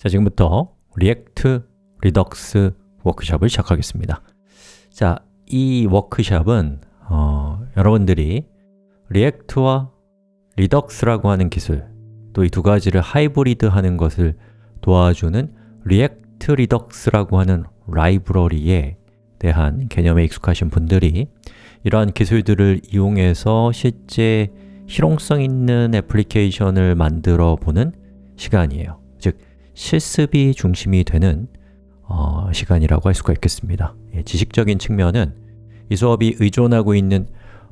자, 지금부터 React Redux 워크숍을 시작하겠습니다. 자, 이 워크숍은 어, 여러분들이 React와 Redux라고 하는 기술 또 이 두 가지를 하이브리드 하는 것을 도와주는 React Redux라고 하는 라이브러리에 대한 개념에 익숙하신 분들이 이러한 기술들을 이용해서 실제 실용성 있는 애플리케이션을 만들어 보는 시간이에요 실습이 중심이 되는 어, 시간이라고 할 수가 있겠습니다. 예, 지식적인 측면은 이 수업이 의존하고 있는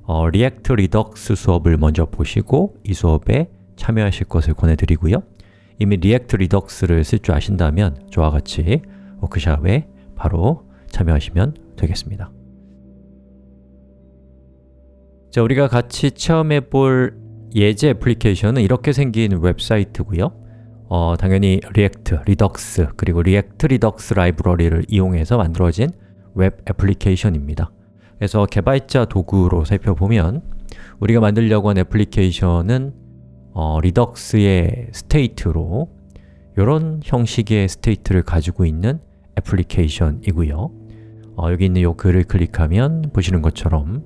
어, React Redux 수업을 먼저 보시고 이 수업에 참여하실 것을 권해드리고요. 이미 React Redux를 쓸 줄 아신다면 저와 같이 워크샵에 바로 참여하시면 되겠습니다. 자, 우리가 같이 체험해 볼 예제 애플리케이션은 이렇게 생긴 웹사이트고요 어, 당연히 React, Redux, 그리고 React Redux 라이브러리를 이용해서 만들어진 웹 애플리케이션입니다. 그래서 개발자 도구로 살펴보면 우리가 만들려고 한 애플리케이션은 어, Redux의 state로 이런 형식의 state를 가지고 있는 애플리케이션이고요. 어, 여기 있는 이 글을 클릭하면 보시는 것처럼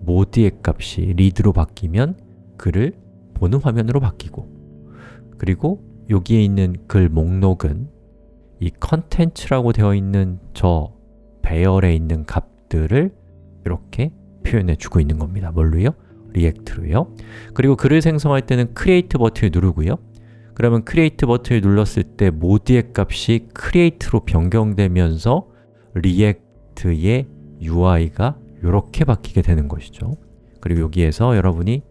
모드의 값이 read로 바뀌면 글을 보는 화면으로 바뀌고 그리고 여기에 있는 글 목록은 이 컨텐츠라고 되어 있는 저 배열에 있는 값들을 이렇게 표현해 주고 있는 겁니다. 뭘로요? 리액트로요. 그리고 글을 생성할 때는 create 버튼을 누르고요. 그러면 create 버튼을 눌렀을 때 모드의 값이 create로 변경되면서 React의 UI가 이렇게 바뀌게 되는 것이죠. 그리고 여기에서 여러분이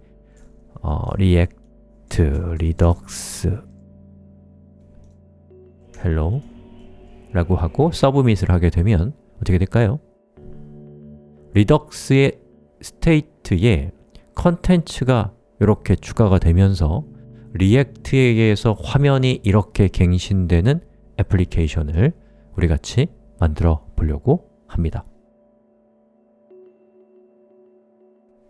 어, React, Redux, hello 라고 하고 submit을 하게 되면 어떻게 될까요? Redux의 state에 컨텐츠가 이렇게 추가가 되면서 React에 의해서 화면이 이렇게 갱신되는 애플리케이션을 우리 같이 만들어 보려고 합니다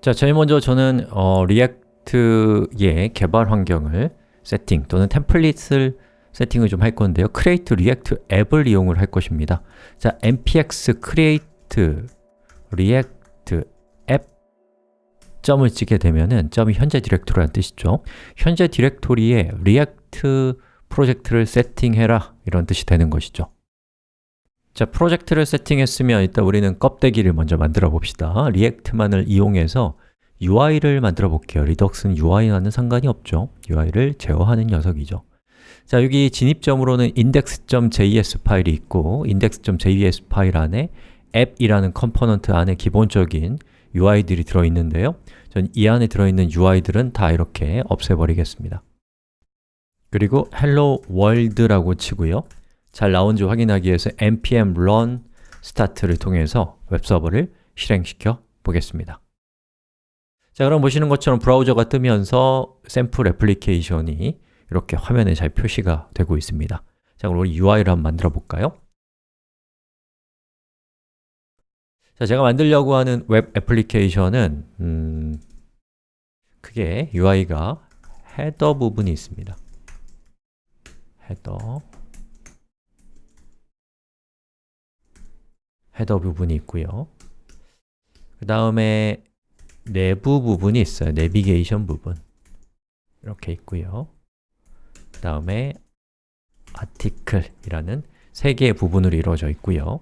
자, 제일 먼저 저는 어, React의 개발 환경을 세팅 또는 템플릿을 세팅을 좀 할 건데요. Create React App을 이용을 할 것입니다. 자, npx create react app 점을 찍게 되면은 점이 현재 디렉토리라는 뜻이죠. 현재 디렉토리에 React 프로젝트를 세팅해라 이런 뜻이 되는 것이죠. 자, 프로젝트를 세팅했으면 일단 우리는 껍데기를 먼저 만들어 봅시다. React만을 이용해서 UI를 만들어 볼게요. Redux는 UI와는 상관이 없죠. UI를 제어하는 녀석이죠 자, 여기 진입점으로는 index.js 파일이 있고 index.js 파일 안에 App이라는 component 안에 기본적인 UI들이 들어있는데요. 전 이 안에 들어있는 UI들은 다 이렇게 없애버리겠습니다. 그리고 hello world라고 치고요. 잘 나온지 확인하기 위해서 npm run start를 통해서 웹서버를 실행시켜 보겠습니다. 자, 그럼 보시는 것처럼 브라우저가 뜨면서 샘플 애플리케이션이 이렇게 화면에 잘 표시가 되고 있습니다. 자, 그럼 우리 UI를 한번 만들어 볼까요? 자, 제가 만들려고 하는 웹 애플리케이션은 음, 크게 UI가 헤더 부분이 있습니다. 헤더 헤더 부분이 있고요. 그 다음에 내부 부분이 있어요. 내비게이션 부분. 이렇게 있고요 그 다음에 article이라는 세 개의 부분으로 이루어져 있고요.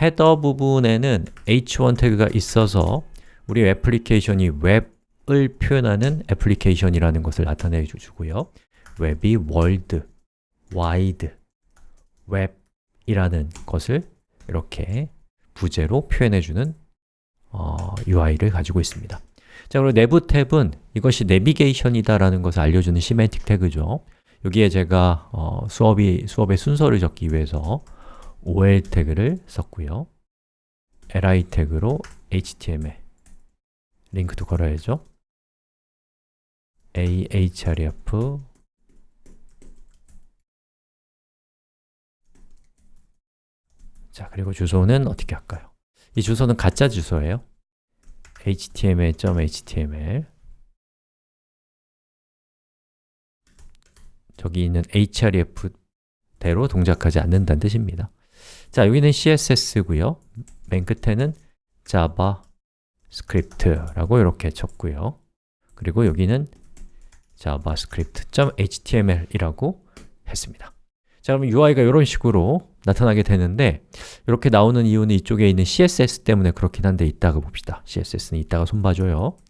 header 부분에는 h1 태그가 있어서 우리 애플리케이션이 웹을 표현하는 애플리케이션이라는 것을 나타내 주고요. 웹이 world, wide, web이라는 것을 이렇게 부제로 표현해주는 어, UI를 가지고 있습니다. 자, 그리고 nav 태그는 이것이 내비게이션이다라는 것을 알려주는 semantic 태그죠 여기에 제가 어, 수업이, 수업의 순서를 적기 위해서 OL 태그를 썼고요. Li 태그로 html 링크도 걸어야죠. Ahref 자, 그리고 주소는 어떻게 할까요? 이 주소는 가짜 주소예요. Html.html 저기 있는 href 대로 동작하지 않는다는 뜻입니다. 자, 여기는 CSS고요. 맨 끝에는 javascript라고 이렇게 쳤고요. 그리고 여기는 javascript.html이라고 했습니다. 자, 그럼 UI가 이런 식으로 나타나게 되는데 이렇게 나오는 이유는 이쪽에 있는 CSS 때문에 그렇긴 한데 이따가 봅시다. CSS는 이따가 손봐줘요. 자,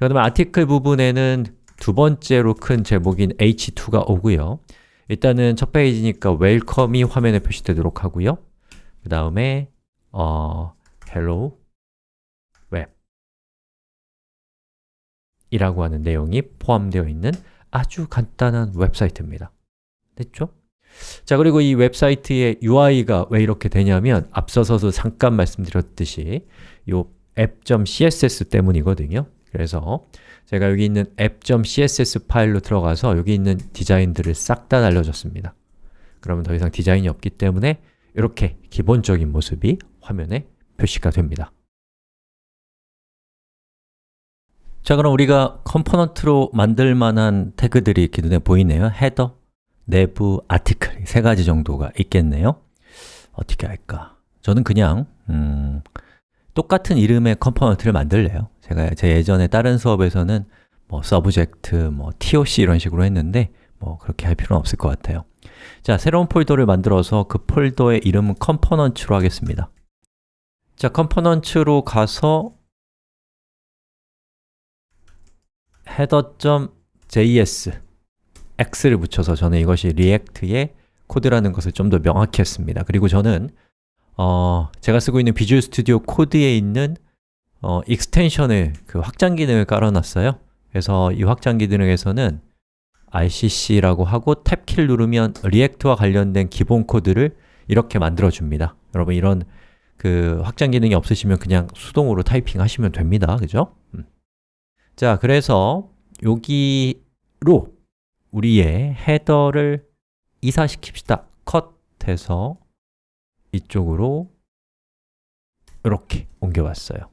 그 다음에 아티클 부분에는 두 번째로 큰 제목인 h2가 오고요. 일단은 첫 페이지니까 웰컴이 화면에 표시되도록 하고요. 그 다음에 어, hello web 이라고 하는 내용이 포함되어 있는 아주 간단한 웹사이트입니다. 됐죠? 자, 그리고 이 웹사이트의 UI가 왜 이렇게 되냐면 앞서서도 잠깐 말씀드렸듯이 이 app.css 때문이거든요 그래서 제가 여기 있는 app.css 파일로 들어가서 여기 있는 디자인들을 싹 다 날려줬습니다. 그러면 더 이상 디자인이 없기 때문에 이렇게 기본적인 모습이 화면에 표시가 됩니다. 자, 그럼 우리가 component로 만들 만한 태그들이 이렇게 눈에 보이네요. header, nav, article 세 가지 정도가 있겠네요. 어떻게 할까? 저는 그냥 음, 똑같은 이름의 component를 만들래요. 제가 제 예전에 다른 수업에서는 뭐 subject, 뭐 toc 이런 식으로 했는데 뭐 그렇게 할 필요는 없을 것 같아요. 자, 새로운 폴더를 만들어서 그 폴더의 이름은 component로 하겠습니다. 자, component로 가서 header.js x를 붙여서 저는 이것이 React의 코드라는 것을 좀 더 명확히 했습니다. 그리고 저는 어, 제가 쓰고 있는 Visual Studio Code에 있는 어, extension을, 그 확장 기능을 깔아놨어요 그래서 이 확장 기능에서는 rcc라고 하고 탭키를 누르면 React와 관련된 기본 코드를 이렇게 만들어줍니다 여러분 이런 그 확장 기능이 없으시면 그냥 수동으로 타이핑 하시면 됩니다 그죠? 음. 자, 그래서 여기로 우리의 헤더를 이사시킵시다 컷 해서 이쪽으로 이렇게 옮겨왔어요.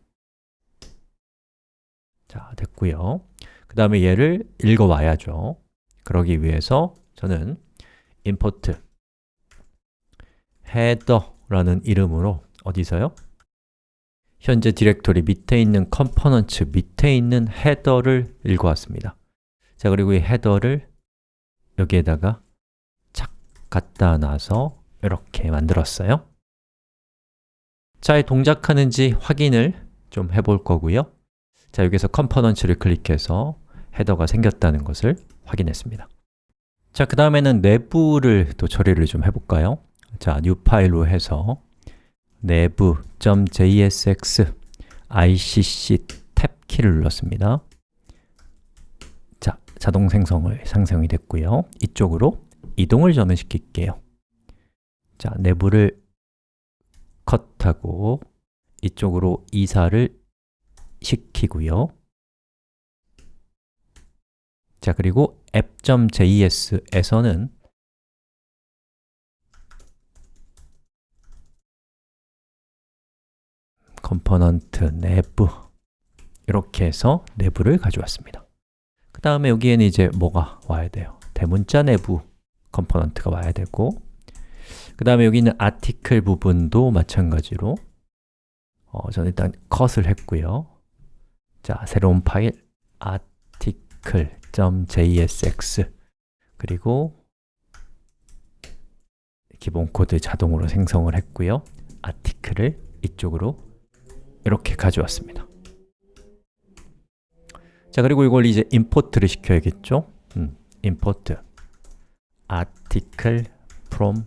자, 됐고요. 그 다음에 얘를 읽어와야죠. 그러기 위해서 저는 import header라는 이름으로 어디서요? 현재 디렉토리 밑에 있는 component 밑에 있는 header를 읽어왔습니다. 자, 그리고 이 header를 여기에다가 착 갖다 놔서 이렇게 만들었어요 잘 동작하는지 확인을 좀 해볼 거고요. 자, 여기서 component를 클릭해서 header가 생겼다는 것을 확인했습니다. 자, 그 다음에는 nav를 또 처리를 좀 해볼까요? 자, new 파일로 해서 내부.jsx icc 탭 키를 눌렀습니다. 자, 자동 생성을 상성이 됐고요. 이쪽으로 이동을 저는 시킬게요. 자, 내부를 컷하고 이쪽으로 이사를 시키고요 자, 그리고 app.js에서는 component nav 이렇게 해서 nav를 가져왔습니다 그 다음에 여기에는 이제 뭐가 와야 돼요? 대문자 Nav component가 와야 되고 그 다음에 여기 있는 article 부분도 마찬가지로 어, 저는 일단 컷을 했고요. 자, 새로운 파일 article.jsx 그리고 기본 코드 자동으로 생성을 했고요. article을 이쪽으로 이렇게 가져왔습니다. 자, 그리고 이걸 이제 import를 시켜야겠죠? 음, import article from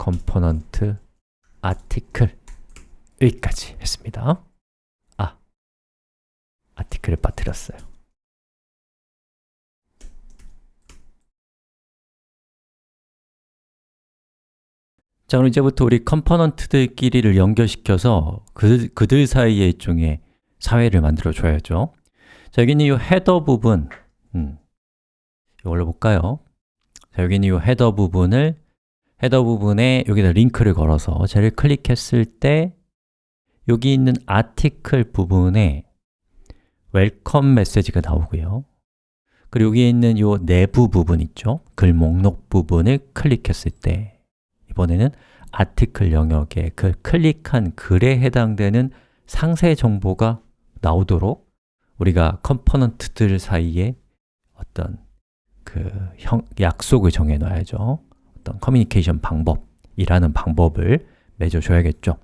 component article 여기까지 했습니다. 아, article을 빠뜨렸어요. 자, 그럼 이제부터 우리 component들끼리를 연결시켜서 그, 그들 사이에 일종의 사회를 만들어 줘야죠. 자, 여기는 이 header 부분 음, 이걸로 볼까요? 자, 여기는 이 헤더 부분을 헤더 부분에 여기다 링크를 걸어서 쟤를 클릭했을 때 여기 있는 article 부분에 welcome 메시지가 나오고요 그리고 여기에 있는 이 nav 부분 있죠? 글 목록 부분을 클릭했을 때 이번에는 article 영역에 그 클릭한 글에 해당되는 상세 정보가 나오도록 우리가 component들 사이에 어떤 그 형, 약속을 정해 놔야죠 어떤 커뮤니케이션 방법이라는 방법을 맺어줘야겠죠.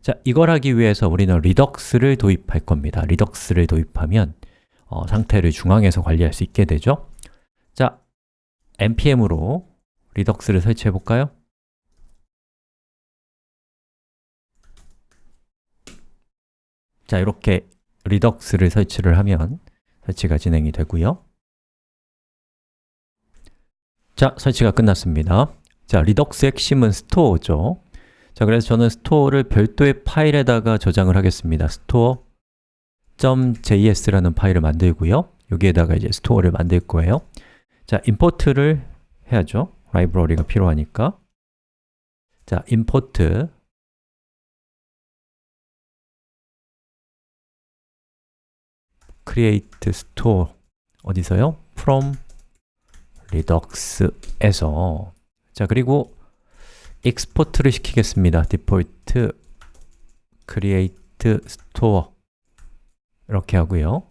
자, 이걸 하기 위해서 우리는 Redux를 도입할 겁니다. Redux를 도입하면 어, 상태를 중앙에서 관리할 수 있게 되죠. 자, npm으로 Redux를 설치해 볼까요? 자, 이렇게 Redux를 설치를 하면 설치가 진행이 되고요. 자, 설치가 끝났습니다 자, Redux 핵심은 store죠. 자, 그래서 저는 store를 별도의 파일에다가 저장을 하겠습니다. store.js라는 파일을 만들고요. 여기에다가 이제 store를 만들 거예요. 자, import를 해야죠. 라이브러리가 필요하니까. 자, import. create store 어디서요? from redux에서 자 그리고 export를 시키겠습니다. default create store 이렇게 하고요.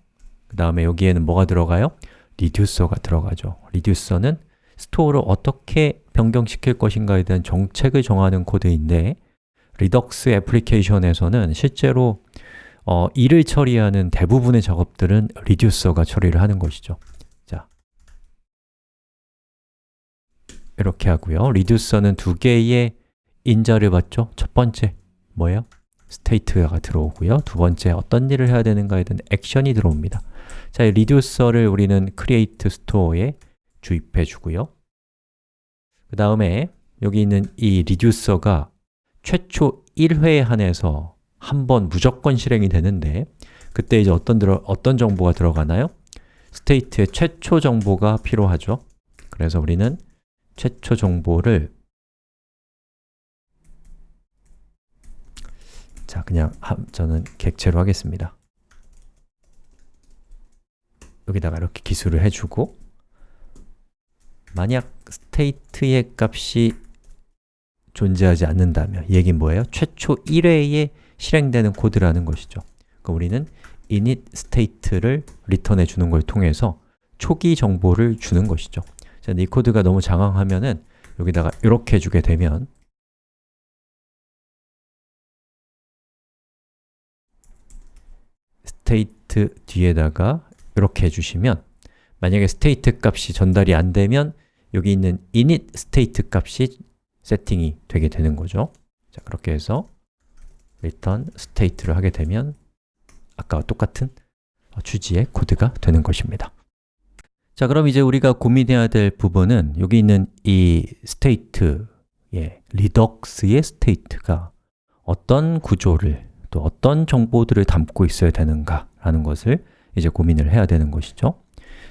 그 다음에 여기에는 뭐가 들어가요? reducer가 들어가죠. reducer는 store를 어떻게 변경시킬 것인가에 대한 정책을 정하는 코드인데 Redux 애플리케이션에서는 실제로 어, 일을 처리하는 대부분의 작업들은 reducer가 처리를 하는 것이죠 자, 이렇게 하고요. reducer는 두 개의 인자를 받죠. 첫 번째, 뭐예요? state가 들어오고요. 두 번째, 어떤 일을 해야 되는가에 대한 액션이 들어옵니다. 자, 이 reducer를 우리는 create store에 주입해 주고요. 그 다음에 여기 있는 이 reducer가 최초 1회에 한해서 한 번 무조건 실행이 되는데 그때 이제 어떤, 들어, 어떤 정보가 들어가나요? state의 최초 정보가 필요하죠. 그래서 우리는 최초 정보를 자, 그냥 저는 객체로 하겠습니다. 여기다가 이렇게 기술을 해주고 만약 state의 값이 존재하지 않는다면 이 얘기는 뭐예요? 최초 1회에 실행되는 코드라는 것이죠. 그럼 우리는 init state를 return해 주는 걸 통해서 초기 정보를 주는 것이죠 자, 이 코드가 너무 장황하면은 여기다가 이렇게 주게 되면 state 뒤에다가 이렇게 해주시면 만약에 state 값이 전달이 안 되면 여기 있는 init state 값이 세팅이 되게 되는 거죠. 자, 그렇게 해서 return state를 하게 되면 아까와 똑같은 취지의 코드가 되는 것입니다 자, 그럼 이제 우리가 고민해야 될 부분은 여기 있는 이 state의 리덕스의 state가 어떤 구조를 또 어떤 정보들을 담고 있어야 되는가 라는 것을 이제 고민을 해야 되는 것이죠.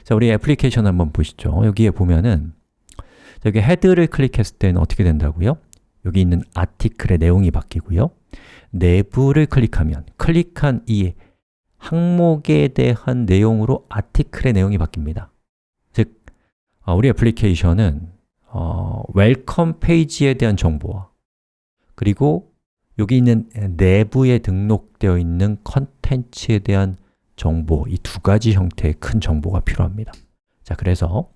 자, 우리 애플리케이션 한번 보시죠. 여기에 보면은 여기 헤드를 클릭했을 때는 어떻게 된다고요? 여기 있는 아티클의 내용이 바뀌고요. nav를 클릭하면 클릭한 이 항목에 대한 내용으로 article의 내용이 바뀝니다 우리 애플리케이션은 어, welcome 페이지에 대한 정보와 그리고 여기 있는 nav에 등록되어 있는 컨텐츠에 대한 정보, 이 두 가지 형태의 큰 정보가 필요합니다. 자, 그래서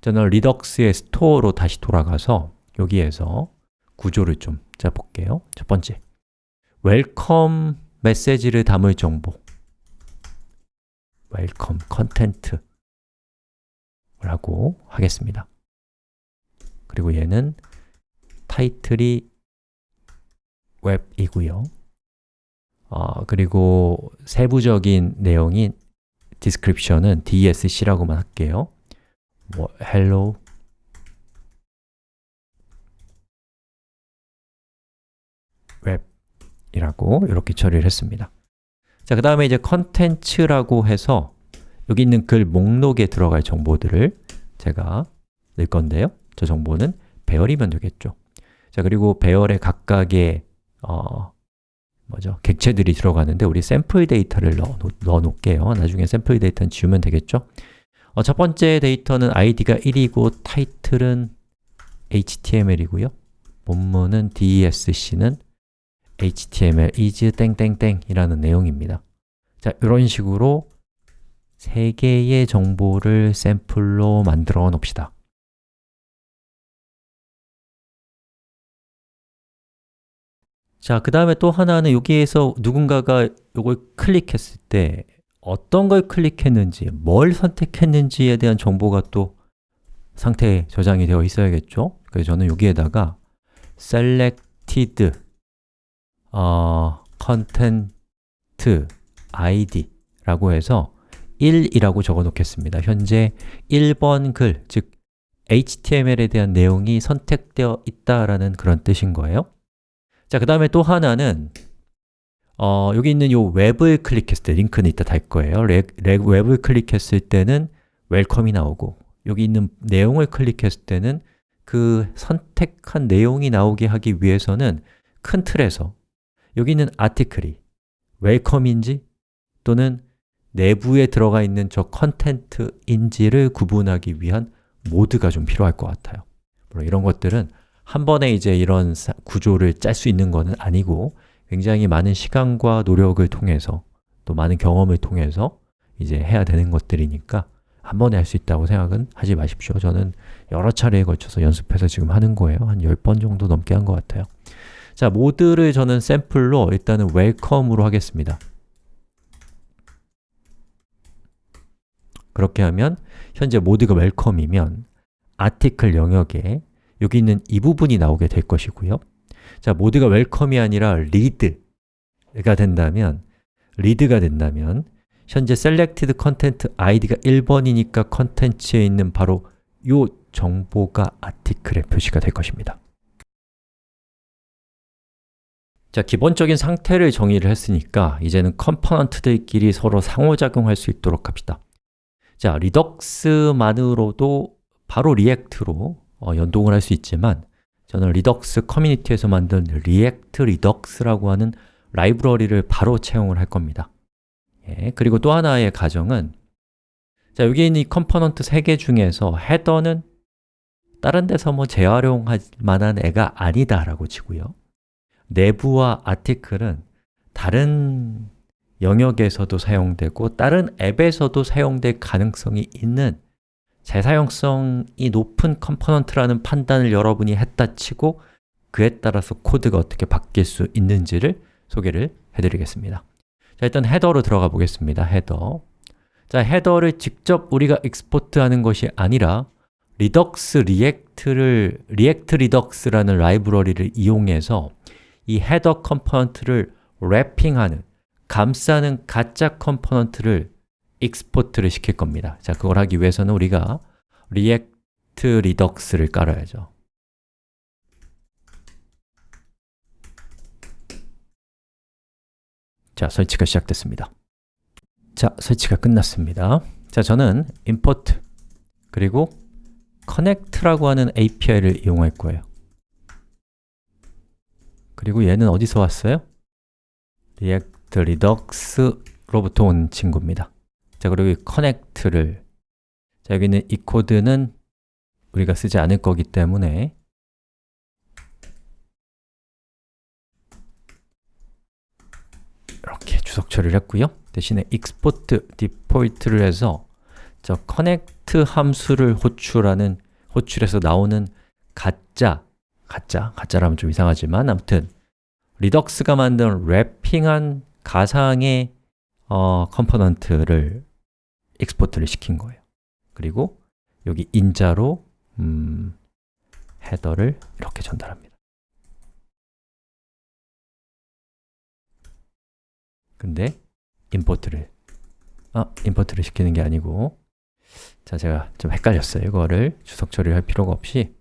저는 Redux의 store로 다시 돌아가서 여기에서 구조를 좀 짜볼게요. 첫 번째, welcome 메시지를 담을 정보. welcome content 라고 하겠습니다. 그리고 얘는 타이틀이 웹이고요. 어, 그리고 세부적인 내용인 description은 desc라고만 할게요. 뭐 hello web 이라고 이렇게 처리를 했습니다. 자, 그 다음에 이제 contents라고 해서 여기 있는 글 목록에 들어갈 정보들을 제가 넣을 건데요. 저 정보는 배열이면 되겠죠. 자, 그리고 배열의 각각의 어, 뭐죠? 객체들이 들어가는데 우리 샘플 데이터를 넣어, 놓을게요. 나중에 샘플 데이터는 지우면 되겠죠? 어, 첫 번째 데이터는 id가 1이고 타이틀은 html이고요. 본문은 dsc는 html is 땡땡땡 이라는 내용입니다. 자, 이런 식으로 세 개의 정보를 샘플로 만들어 놓읍시다 자, 그 다음에 또 하나는 여기에서 누군가가 이걸 클릭했을 때 어떤 걸 클릭했는지, 뭘 선택했는지에 대한 정보가 또 상태에 저장이 되어 있어야겠죠? 그래서 저는 여기에다가 selected 어, content id 라고 해서 1이라고 적어 놓겠습니다. 현재 1번 글, 즉 HTML에 대한 내용이 선택되어 있다라는 그런 뜻인 거예요. 자, 그 다음에 또 하나는 어, 여기 있는 이 웹을 클릭했을 때 링크는 이따 달 거예요. 렉, 렉, 웹을 클릭했을 때는 welcome이 나오고 여기 있는 내용을 클릭했을 때는 그 선택한 내용이 나오게 하기 위해서는 큰 틀에서 여기 있는 article이 welcome인지 또는 nav에 들어가 있는 저 content인지를 구분하기 위한 모드가 좀 필요할 것 같아요. 물론 이런 것들은 한 번에 이제 이런 구조를 짤 수 있는 것은 아니고 굉장히 많은 시간과 노력을 통해서 또 많은 경험을 통해서 이제 해야 되는 것들이니까 한 번에 할 수 있다고 생각은 하지 마십시오. 저는 여러 차례에 걸쳐서 연습해서 지금 하는 거예요. 한 10번 정도 넘게 한 것 같아요. 자, 모드를 저는 샘플로 일단은 웰컴으로 하겠습니다 그렇게 하면 현재 모드가 welcome이면 article 영역에 여기 있는 이 부분이 나오게 될 것이고요. 자, 모드가 welcome이 아니라 read가 된다면 read가 된다면 현재 selected content id가 1번이니까 contents에 있는 바로 이 정보가 article에 표시가 될 것입니다. 자, 기본적인 상태를 정의를 했으니까 이제는 component들끼리 서로 상호작용할 수 있도록 합시다 자, Redux만으로도 바로 React로 어, 연동을 할 수 있지만 저는 Redux 커뮤니티에서 만든 React Redux라고 하는 라이브러리를 바로 채용을 할 겁니다. 예, 그리고 또 하나의 가정은 자, 여기 있는 이 component 3개 중에서 header는 다른 데서 뭐 재활용할 만한 애가 아니다 라고 치고요. nav와 article은 다른 영역에서도 사용되고 다른 앱에서도 사용될 가능성이 있는 재사용성이 높은 component라는 판단을 여러분이 했다 치고 그에 따라서 코드가 어떻게 바뀔 수 있는지를 소개를 해드리겠습니다. 자, 일단 header로 들어가 보겠습니다. header. 자, header를 직접 우리가 export하는 것이 아니라 Redux React를 React Redux라는 라이브러리를 이용해서 이 header 컴포넌트를 wrapping하는 감싸는 가짜 컴포넌트를 export를 시킬 겁니다. 자, 그걸 하기 위해서는 우리가 React Redux를 깔아야죠. 자, 설치가 시작됐습니다. 자, 설치가 끝났습니다. 자, 저는 import 그리고 connect라고 하는 API를 이용할 거예요. 그리고 얘는 어디서 왔어요? React Redux로부터 온 친구입니다. 자, 그리고 이 connect를 자, 여기 는 이 코드는 우리가 쓰지 않을 거기 때문에 이렇게 주석 처리를 했고요. 대신에 export default를 해서 저 connect 함수를 호출하는 호출해서 나오는 가짜 가짜, 가짜라면 좀 이상하지만 아무튼 Redux가 만든 wrapping한 가상의 어, 컴포넌트를 export를 시킨 거예요. 그리고 여기 인자로 음, header를 이렇게 전달합니다. 근데 import를 아, import를 시키는 게 아니고 자, 제가 좀 헷갈렸어요. 이거를 주석 처리를 할 필요가 없이.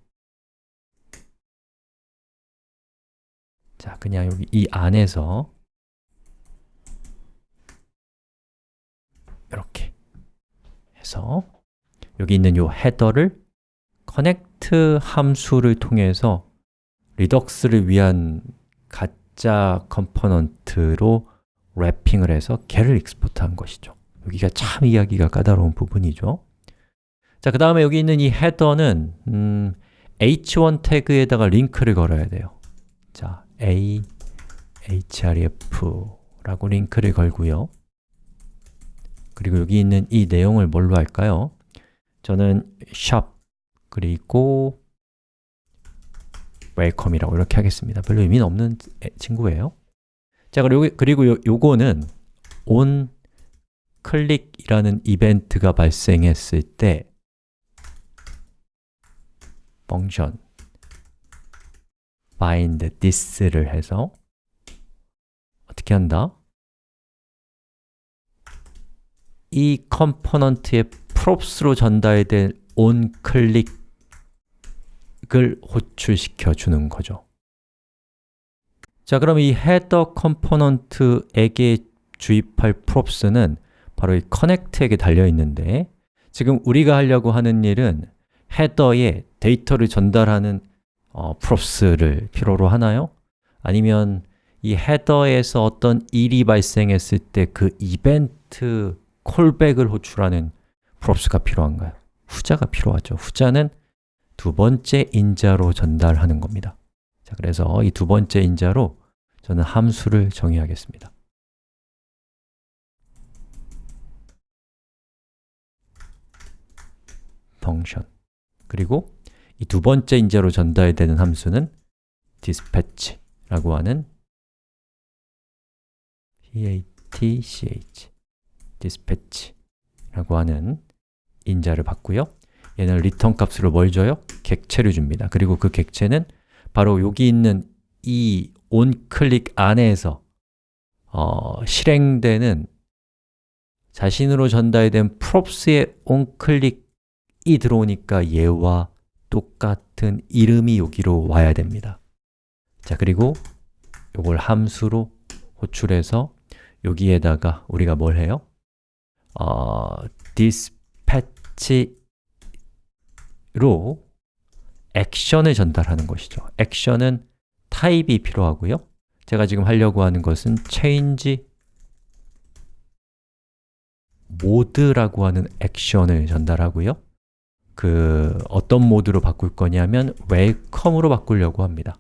자, 그냥 여기 이 안에서 이렇게 해서 여기 있는 이 header를 connect 함수를 통해서 Redux를 위한 가짜 컴포넌트로 wrapping을 해서 걔를 export한 것이죠. 여기가 참 이야기가 까다로운 부분이죠. 자, 그 다음에 여기 있는 이 header는 음, h1 태그에다가 링크를 걸어야 돼요. 자, a href라고 링크를 걸고요 그리고 여기 있는 이 내용을 뭘로 할까요? 저는 shop 그리고 welcome이라고 이렇게 하겠습니다 별로 의미는 없는 친구예요 자, 그리고, 그리고 요, 요거는 onClick이라는 이벤트가 발생했을 때 function bind this를 해서 어떻게 한다? 이 컴포넌트의 props로 전달된 onClick을 호출시켜 주는 거죠 자, 그럼 이 header 컴포넌트에게 주입할 props는 바로 이 connect에게 달려 있는데 지금 우리가 하려고 하는 일은 헤더에 데이터를 전달하는 어, props를 필요로 하나요? 아니면 이 헤더에서 어떤 일이 발생했을 때 그 이벤트 콜백을 호출하는 props가 필요한가요? 후자가 필요하죠. 후자는 두 번째 인자로 전달하는 겁니다. 자, 그래서 이 두 번째 인자로 저는 함수를 정의하겠습니다. 펑션 그리고 이 두 번째 인자로 전달되는 함수는 dispatch라고 하는 patch dispatch라고 하는 인자를 받고요 얘는 return 값으로 뭘 줘요? 객체를 줍니다 그리고 그 객체는 바로 여기 있는 이 onClick 안에서 어, 실행되는 자신으로 전달된 props의 onClick이 들어오니까 얘와 똑같은 이름이 여기로 와야 됩니다 자, 그리고 이걸 함수로 호출해서 여기에다가 우리가 뭘 해요? 어, dispatch로 액션을 전달하는 것이죠. 액션은 타입이 필요하고요. 제가 지금 하려고 하는 것은 change 모드라고 하는 액션을 전달하고요. 그 어떤 모드로 바꿀 거냐면 welcome으로 바꾸려고 합니다.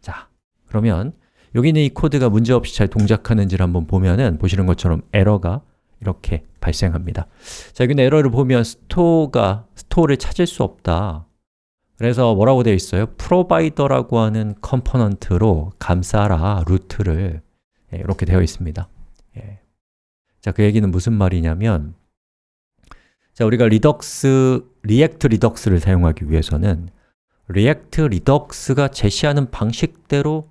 자, 그러면 여기 있는 이 코드가 문제없이 잘 동작하는지를 한번 보면은 보시는 것처럼 에러가 이렇게 발생합니다. 자, 여기 에러를 보면 store가 store를 찾을 수 없다. 그래서 뭐라고 되어 있어요? provider라고 하는 컴포넌트로 감싸라 루트를. 예, 이렇게 되어 있습니다. 예. 자, 그 얘기는 무슨 말이냐면 자, 우리가 Redux, React Redux를 사용하기 위해서는 React Redux가 제시하는 방식대로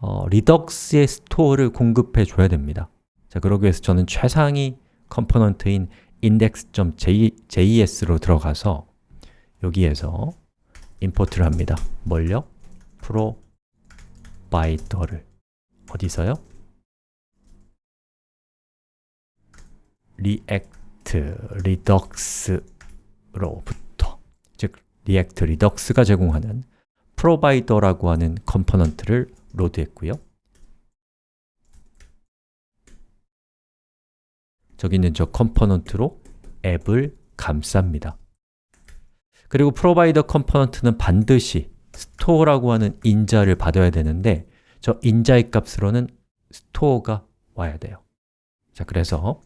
어, Redux의 store를 공급해 줘야 됩니다 자, 그러기 위해서 저는 최상위 컴포넌트인 index.js로 들어가서 여기에서 import를 합니다. 뭘요? provider를 어디서요? React Redux로부터 즉 React Redux가 제공하는 provider라고 하는 컴포넌트를 로드했고요. 저기 있는 저 컴포넌트로 앱을 감쌉니다. 그리고 provider 컴포넌트는 반드시 store라고 하는 인자를 받아야 되는데 저 인자의 값으로는 store가 와야 돼요 자, 그래서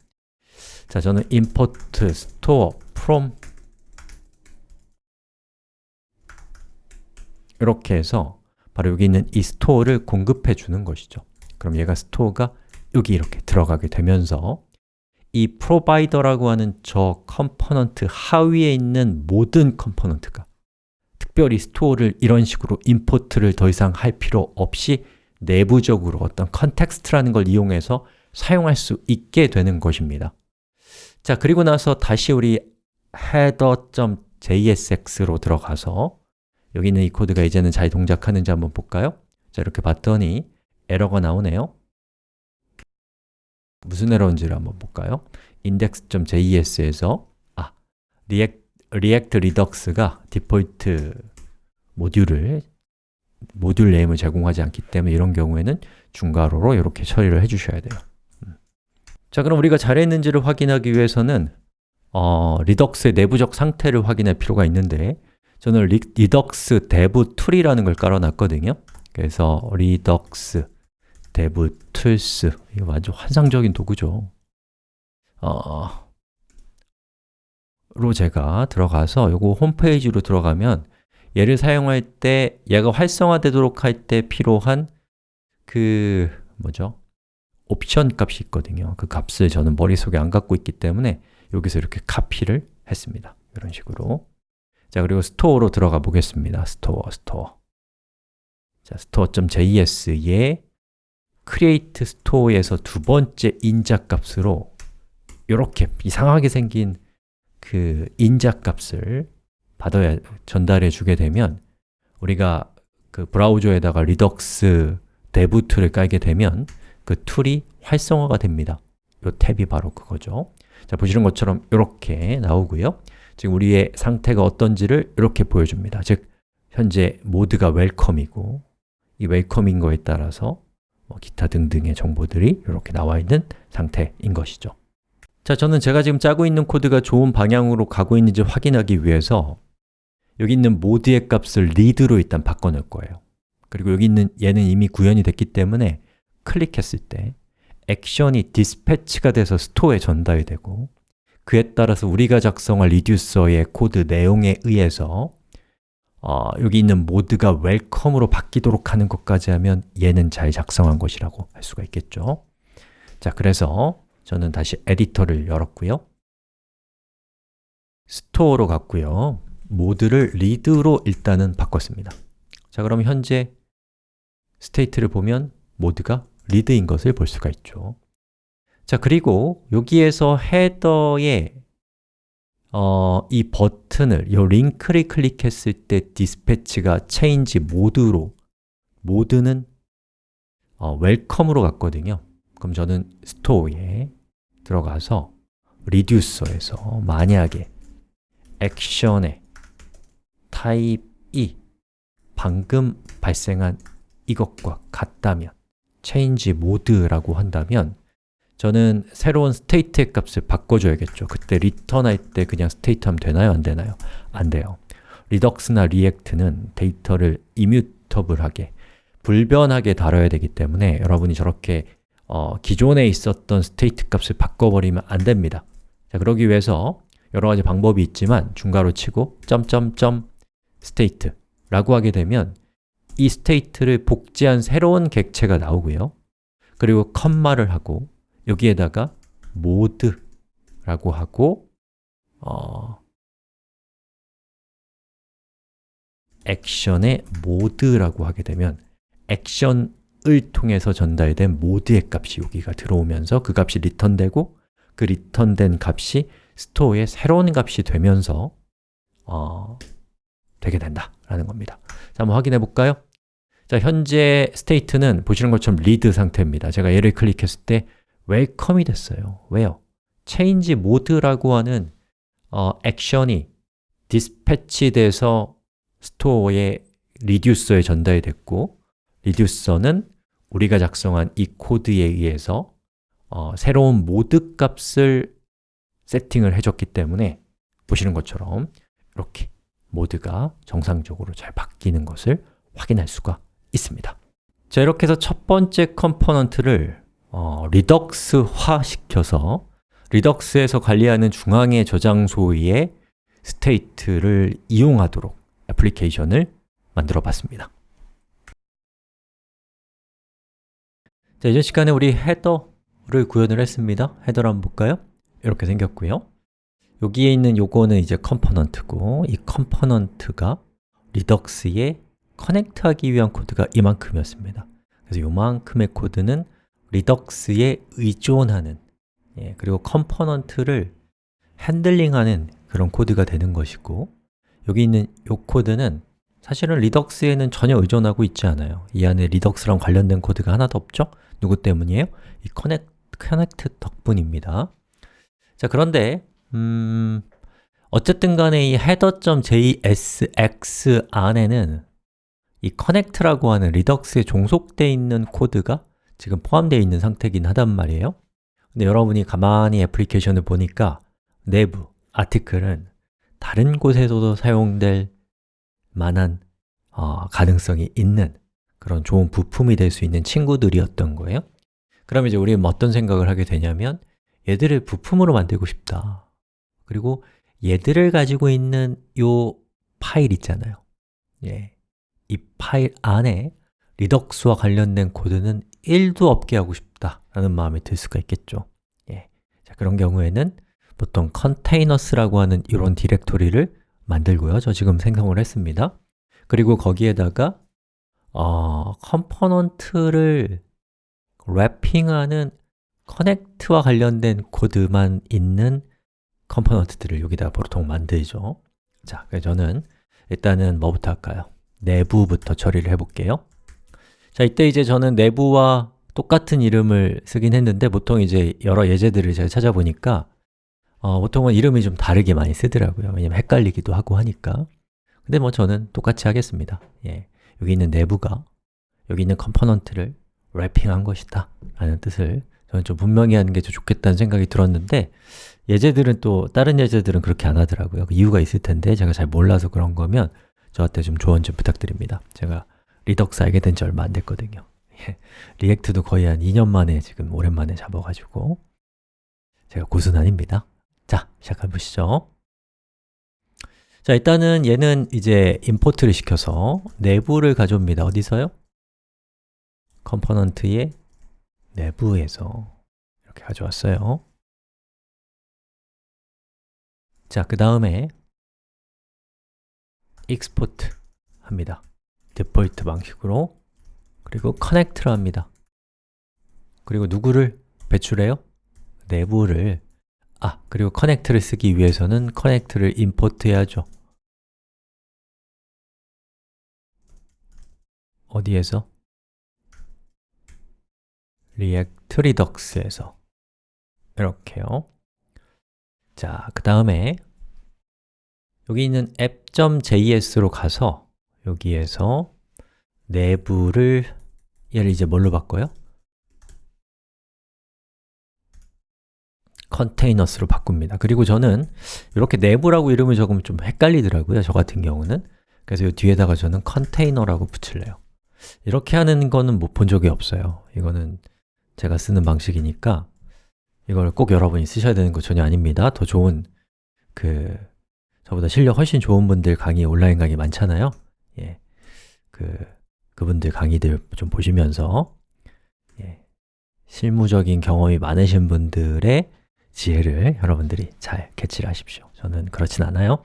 자, 저는 import store from 이렇게 해서 바로 여기 있는 이 store를 공급해 주는 것이죠 그럼 얘가 store가 여기 이렇게 들어가게 되면서 이 provider라고 하는 저 컴포넌트 하위에 있는 모든 컴포넌트가 특별히 store를 이런 식으로 import를 더 이상 할 필요 없이 내부적으로 어떤 context라는 걸 이용해서 사용할 수 있게 되는 것입니다 자, 그리고 나서 다시 우리 header.jsx로 들어가서 여기 있는 이 코드가 이제는 잘 동작하는지 한번 볼까요? 자, 이렇게 봤더니 에러가 나오네요 무슨 에러인지를 한번 볼까요? index.js에서 아, React, Redux가 디폴트 모듈을 모듈 name을 제공하지 않기 때문에 이런 경우에는 중괄호로 이렇게 처리를 해주셔야 돼요 음. 자, 그럼 우리가 잘했는지를 확인하기 위해서는 어, Redux의 내부적 상태를 확인할 필요가 있는데 저는 리, Redux dev tool이라는 걸 깔아놨거든요 그래서 Redux dev tools 이거 완전 환상적인 도구죠. 어, 로 제가 들어가서 요거 홈페이지로 들어가면 얘를 사용할 때 얘가 활성화되도록 할 때 필요한 그 뭐죠? 옵션 값이 있거든요. 그 값을 저는 머릿속에 안 갖고 있기 때문에 여기서 이렇게 카피를 했습니다. 이런 식으로. 자 그리고 store로 들어가 보겠습니다. store, store. 자, store에서 두 번째 인자 값으로 이렇게 이상하게 생긴 그 인자 값을 받아야 전달해 주게 되면 우리가 그 브라우저에다가 Redux dev tool을 깔게 되면 그 tool이 활성화가 됩니다. 이 탭이 바로 그거죠. 자, 보시는 것처럼 이렇게 나오고요. 지금 우리의 상태가 어떤지를 이렇게 보여줍니다. 즉, 현재 모드가 welcome이고 이 welcome인 거에 따라서 뭐 기타 등등의 정보들이 이렇게 나와 있는 상태인 것이죠. 자, 저는 제가 지금 짜고 있는 코드가 좋은 방향으로 가고 있는지 확인하기 위해서 여기 있는 모드의 값을 read로 일단 바꿔놓을 거예요. 그리고 여기 있는 얘는 이미 구현이 됐기 때문에 클릭했을 때 액션이 dispatch가 돼서 store에 전달이 되고 그에 따라서 우리가 작성할 reducer의 코드 내용에 의해서 어, 여기 있는 모드가 welcome으로 바뀌도록 하는 것까지 하면 얘는 잘 작성한 것이라고 할 수가 있겠죠. 자, 그래서 저는 다시 에디터를 열었고요. store로 갔고요. 모드를 read로 일단은 바꿨습니다. 자, 그럼 현재 state를 보면 모드가 read인 것을 볼 수가 있죠. 자, 그리고 여기에서 헤더에 어, 이 버튼을, 이 링크를 클릭했을 때 디스패치가 change 모드로 모드는 어, welcome으로 갔거든요. 그럼 저는 store에 들어가서 reducer에서 만약에 액션의 타입이 방금 발생한 이것과 같다면 change mode라고 한다면 저는 새로운 state의 값을 바꿔줘야겠죠 그때 return 할 때 그냥 state 하면 되나요? 안 되나요? 안 돼요 Redux나 React는 데이터를 immutable하게 불변하게 다뤄야 되기 때문에 여러분이 저렇게 어, 기존에 있었던 state 값을 바꿔버리면 안 됩니다 자, 그러기 위해서 여러 가지 방법이 있지만 중괄호 치고 점점점 state 라고 하게 되면 이 state를 복제한 새로운 객체가 나오고요 그리고 comma를 하고 여기에다가 모드라고 하고 어, 액션의 모드라고 하게 되면 액션을 통해서 전달된 모드의 값이 여기가 들어오면서 그 값이 return되고 그 return된 값이 store의 새로운 값이 되면서 어, 되게 된다라는 겁니다 자, 한번 확인해 볼까요? 자, 현재 state는 보시는 것처럼 read 상태입니다 제가 얘를 클릭했을 때 welcome이 됐어요 왜요? change mode라고 하는 어, 액션이 dispatch 돼서 store에 reducer에 전달이 됐고 reducer는 우리가 작성한 이 코드에 의해서 어, 새로운 모드 값을 세팅을 해줬기 때문에 보시는 것처럼 이렇게 모드가 정상적으로 잘 바뀌는 것을 확인할 수가 있습니다 자, 이렇게 해서 첫 번째 component를 어, Redux화 시켜서 Redux에서 관리하는 중앙의 저장소의 state를 이용하도록 애플리케이션을 만들어 봤습니다. 자, 이전 시간에 우리 header를 구현을 했습니다. header를 한번 볼까요? 이렇게 생겼고요. 여기에 있는 요거는 이제 component고 이 component가 Redux에 connect하기 위한 코드가 이만큼이었습니다. 그래서 요만큼의 코드는 Redux에 의존하는 예, 그리고 component를 handling하는 그런 코드가 되는 것이고 여기 있는 이 코드는 사실은 Redux에는 전혀 의존하고 있지 않아요 이 안에 Redux랑 관련된 코드가 하나도 없죠? 누구 때문이에요? 이 connec, connect 덕분입니다 자, 그런데 음, 어쨌든 간에 이 header.jsx 안에는 이 connect라고 하는 Redux에 종속되어 있는 코드가 지금 포함되어 있는 상태긴 하단 말이에요. 근데 여러분이 가만히 애플리케이션을 보니까 nav, article은 다른 곳에서도 사용될 만한 어, 가능성이 있는 그런 좋은 부품이 될 수 있는 친구들이었던 거예요. 그럼 이제 우리는 어떤 생각을 하게 되냐면 얘들을 부품으로 만들고 싶다. 그리고 얘들을 가지고 있는 요 파일 있잖아요. 예, 이 파일 안에 리덕스와 관련된 코드는 1도 없게 하고 싶다라는 마음이 들 수가 있겠죠. 예. 자, 그런 경우에는 보통 컨테이너스라고 하는 이런 디렉토리를 만들고요. 저 지금 생성을 했습니다. 그리고 거기에다가 어, component를 wrapping하는 connect와 관련된 코드만 있는 component들을 여기다 보통 만들죠. 자, 그래서 저는 일단은 뭐부터 할까요? nav부터 처리를 해볼게요 자, 이때 이제 저는 nav와 똑같은 이름을 쓰긴 했는데 보통 이제 여러 예제들을 제가 찾아보니까 어, 보통은 이름이 좀 다르게 많이 쓰더라고요. 왜냐면 헷갈리기도 하고 하니까. 근데 뭐 저는 똑같이 하겠습니다. 예, 여기 있는 Nav가 여기 있는 component를 wrapping한 것이다 라는 뜻을 저는 좀 분명히 하는 게 좋겠다는 생각이 들었는데 예제들은 또 다른 예제들은 그렇게 안 하더라고요. 그 이유가 있을 텐데 제가 잘 몰라서 그런 거면 저한테 좀 조언 좀 부탁드립니다. 제가 Redux 알게 된 지 얼마 안 됐거든요. 예, React도 거의 한 2년 만에 지금 오랜만에 잡아가지고 제가 고순 아닙니다. 자, 시작해 보시죠. 자, 일단은 얘는 이제 import를 시켜서 Nav를 가져옵니다. 어디서요? component의 Nav에서 이렇게 가져왔어요. 자, 그 다음에 export 합니다 디폴트 방식으로 그리고 connect를 합니다. 그리고 누구를 배출해요? 내부를. 아, 그리고 connect를 쓰기 위해서는 connect를 import 해야죠. 어디에서? react redux에서. 이렇게요. 자, 그 다음에 여기 있는 app.js로 가서 여기에서 내부를 얘를 이제 뭘로 바꿔요? 컨테이너스로 바꿉니다. 그리고 저는 이렇게 내부라고 이름을 적으면 좀 헷갈리더라고요 저 같은 경우는. 그래서 이 뒤에다가 저는 컨테이너라고 붙일래요. 이렇게 하는 거는 못 본 적이 없어요. 이거는 제가 쓰는 방식이니까 이걸 꼭 여러분이 쓰셔야 되는 거 전혀 아닙니다. 더 좋은 그 저보다 실력 훨씬 좋은 분들 강의, 온라인 강의 많잖아요 예, 그, 그분들 강의들 좀 보시면서 예, 실무적인 경험이 많으신 분들의 지혜를 여러분들이 잘 캐치를 하십시오. 저는 그렇진 않아요.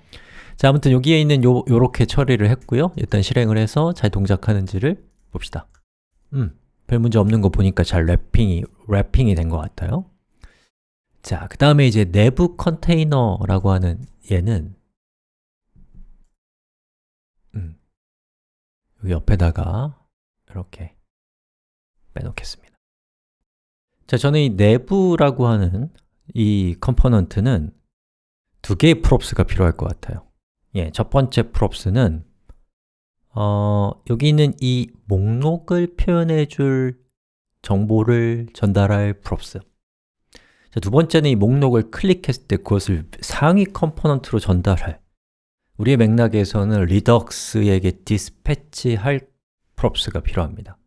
자, 아무튼 여기에 있는 요, 요렇게 처리를 했고요. 일단 실행을 해서 잘 동작하는지를 봅시다. 음, 별 문제 없는 거 보니까 잘 랩핑이, 랩핑이 된 것 같아요. 자, 그 다음에 이제 Nav 컨테이너라고 하는 얘는 여기 옆에다가 이렇게 빼놓겠습니다. 자, 저는 이 Nav라고 하는 이 component는 두 개의 props가 필요할 것 같아요. 예, 첫 번째 props는 어, 여기 있는 이 목록을 표현해 줄 정보를 전달할 props 자, 두 번째는 이 목록을 클릭했을 때 그것을 상위 component로 전달할 우리의 맥락에서는 Redux에게 dispatch할 props가 필요합니다.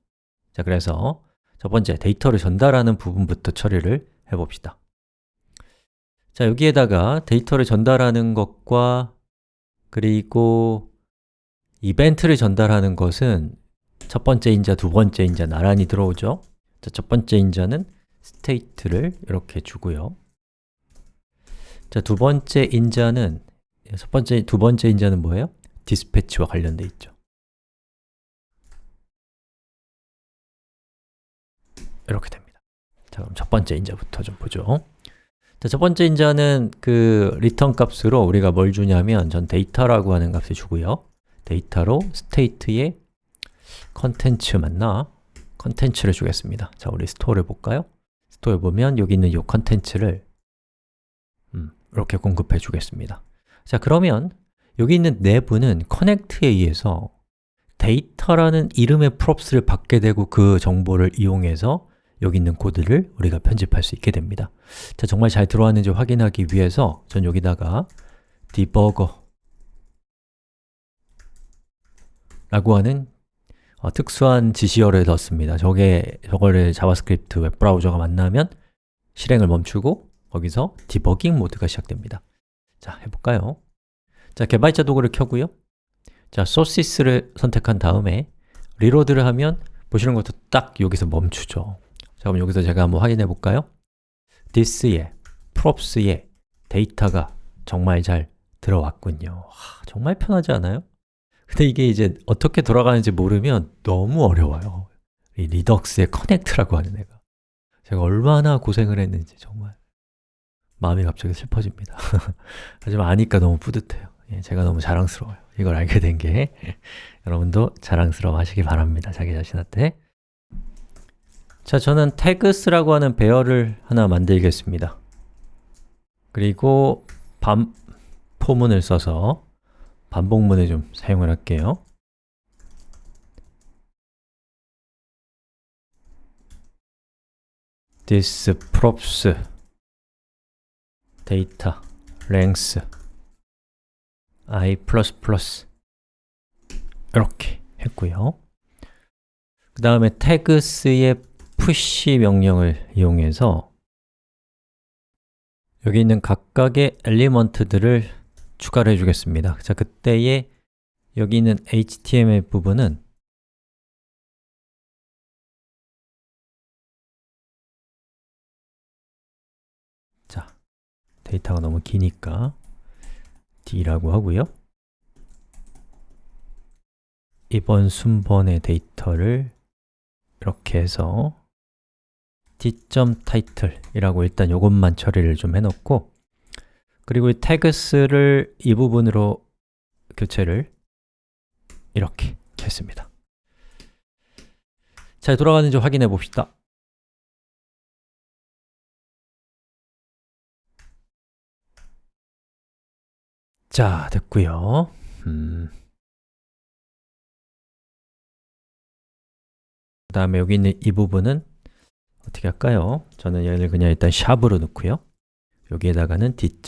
자, 그래서 첫 번째 데이터를 전달하는 부분부터 처리를 해봅시다. 자, 여기에다가 데이터를 전달하는 것과 그리고 이벤트를 전달하는 것은 첫 번째 인자, 두 번째 인자 나란히 들어오죠? 자, 첫 번째 인자는 state를 이렇게 주고요. 자, 두 번째 인자는 첫 번째, 두 번째 인자는 뭐예요? dispatch와 관련돼 있죠 이렇게 됩니다 자, 그럼 첫 번째 인자부터 좀 보죠 자, 첫 번째 인자는 그 return 값으로 우리가 뭘 주냐면 전 데이터라고 하는 값을 주고요 데이터로 state의 contents 맞나? contents를 주겠습니다 자, 우리 store를 볼까요? store에 보면 여기 있는 이 contents를 음, 이렇게 공급해 주겠습니다 자, 그러면 여기 있는 Nav는 connect에 의해서 데이터라는 이름의 props를 받게 되고 그 정보를 이용해서 여기 있는 코드를 우리가 편집할 수 있게 됩니다. 자, 정말 잘 들어왔는지 확인하기 위해서 전 여기다가 debugger 라고 하는 어, 특수한 지시어를 넣습니다. 저게, 저거를 JavaScript 웹브라우저가 만나면 실행을 멈추고 거기서 디버깅 모드가 시작됩니다 자, 해볼까요? 자, 개발자 도구를 켜고요 자, 소시스를 선택한 다음에 reload를 하면 보시는 것도 딱 여기서 멈추죠 자, 그럼 여기서 제가 한번 확인해 볼까요? this에, props에 데이터가 정말 잘 들어왔군요 하, 정말 편하지 않아요? 근데 이게 이제 어떻게 돌아가는지 모르면 너무 어려워요 이 리덕스의 커넥트라고 하는 애가 제가 얼마나 고생을 했는지 정말 마음이 갑자기 슬퍼집니다. 하지만 아니까 너무 뿌듯해요. 예, 제가 너무 자랑스러워요. 이걸 알게 된 게 여러분도 자랑스러워 하시기 바랍니다 자기 자신한테. 자, 저는 tags라고 하는 배열을 하나 만들겠습니다. 그리고 반, 포문을 써서 반복문을 좀 사용을 할게요. This props data length i++ 이렇게 했고요. 그 다음에 tags의 push 명령을 이용해서 여기 있는 각각의 엘리먼트들을 추가를 해주겠습니다. 자, 그때에 여기 있는 HTML 부분은 데이터가 너무 기니까 D라고 하고요. 이번 순번의 데이터를 이렇게 해서 d.title이라고 일단 이것만 처리를 좀 해놓고 그리고 이 tags를 이 부분으로 교체를 이렇게 했습니다. 잘 돌아가는지 확인해 봅시다 자, 됐고요 음. 그 다음에 여기 있는 이 부분은 어떻게 할까요? 저는 얘를 그냥 일단 샵으로 넣고요 여기에다가는 d.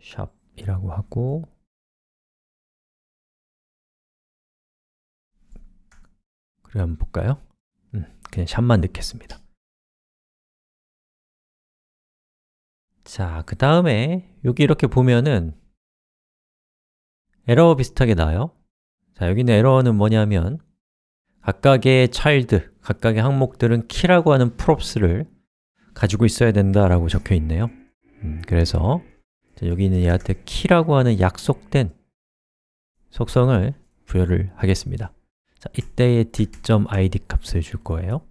샵이라고 하고 그래 한번 볼까요? 음, 그냥 샵만 넣겠습니다 자, 그 다음에 여기 이렇게 보면은 에러 비슷하게 나와요. 자, 여기 있는 에러는 뭐냐면 각각의 child, 각각의 항목들은 키라고 하는 props를 가지고 있어야 된다라고 적혀 있네요. 음, 그래서 여기 있는 얘한테 키라고 하는 약속된 속성을 부여를 하겠습니다. 자, 이때의 d.id 값을 줄 거예요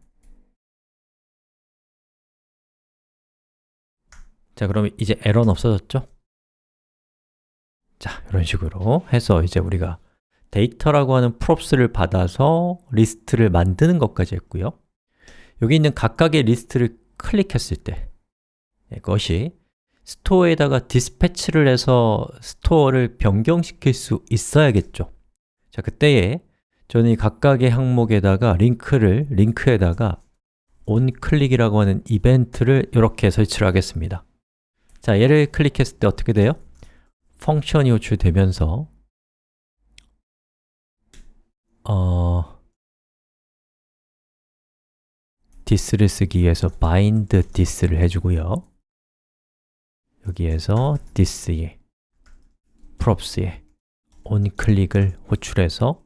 자, 그럼 이제 에러는 없어졌죠? 자, 이런 식으로 해서 이제 우리가 데이터라고 하는 props를 받아서 리스트를 만드는 것까지 했고요. 여기 있는 각각의 리스트를 클릭했을 때 이것이 store에다가 dispatch를 해서 store를 변경시킬 수 있어야겠죠. 자, 그때에 저는 이 각각의 항목에다가 링크를, 링크에다가 onClick이라고 하는 이벤트를 이렇게 설치를 하겠습니다 자, 얘를 클릭했을 때 어떻게 돼요? 펑션이 호출되면서 어, this를 쓰기 위해서 bind this를 해주고요 여기에서 this에 props에 onClick을 호출해서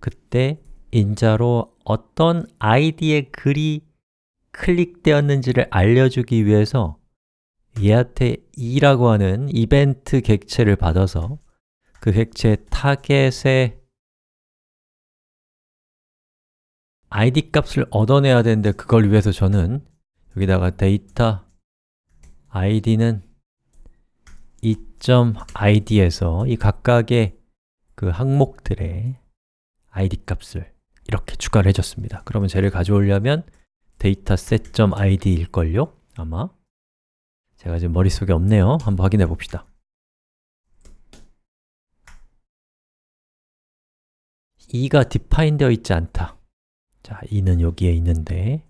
그때 인자로 어떤 id의 글이 클릭되었는지를 알려주기 위해서 얘한테 e라고 하는 이벤트 객체를 받아서 그 객체 타겟에 id 값을 얻어내야 되는데 그걸 위해서 저는 여기다가 데이터 id는 2.id에서 이 각각의 그 항목들의 id 값을 이렇게 추가를 해줬습니다 그러면 쟤를 가져오려면 데이터 set.id일걸요? 아마 제가 지금 머릿속에 없네요. 한번 확인해 봅시다. 이가 define 되어 있지 않다. 자, 2는 여기에 있는데.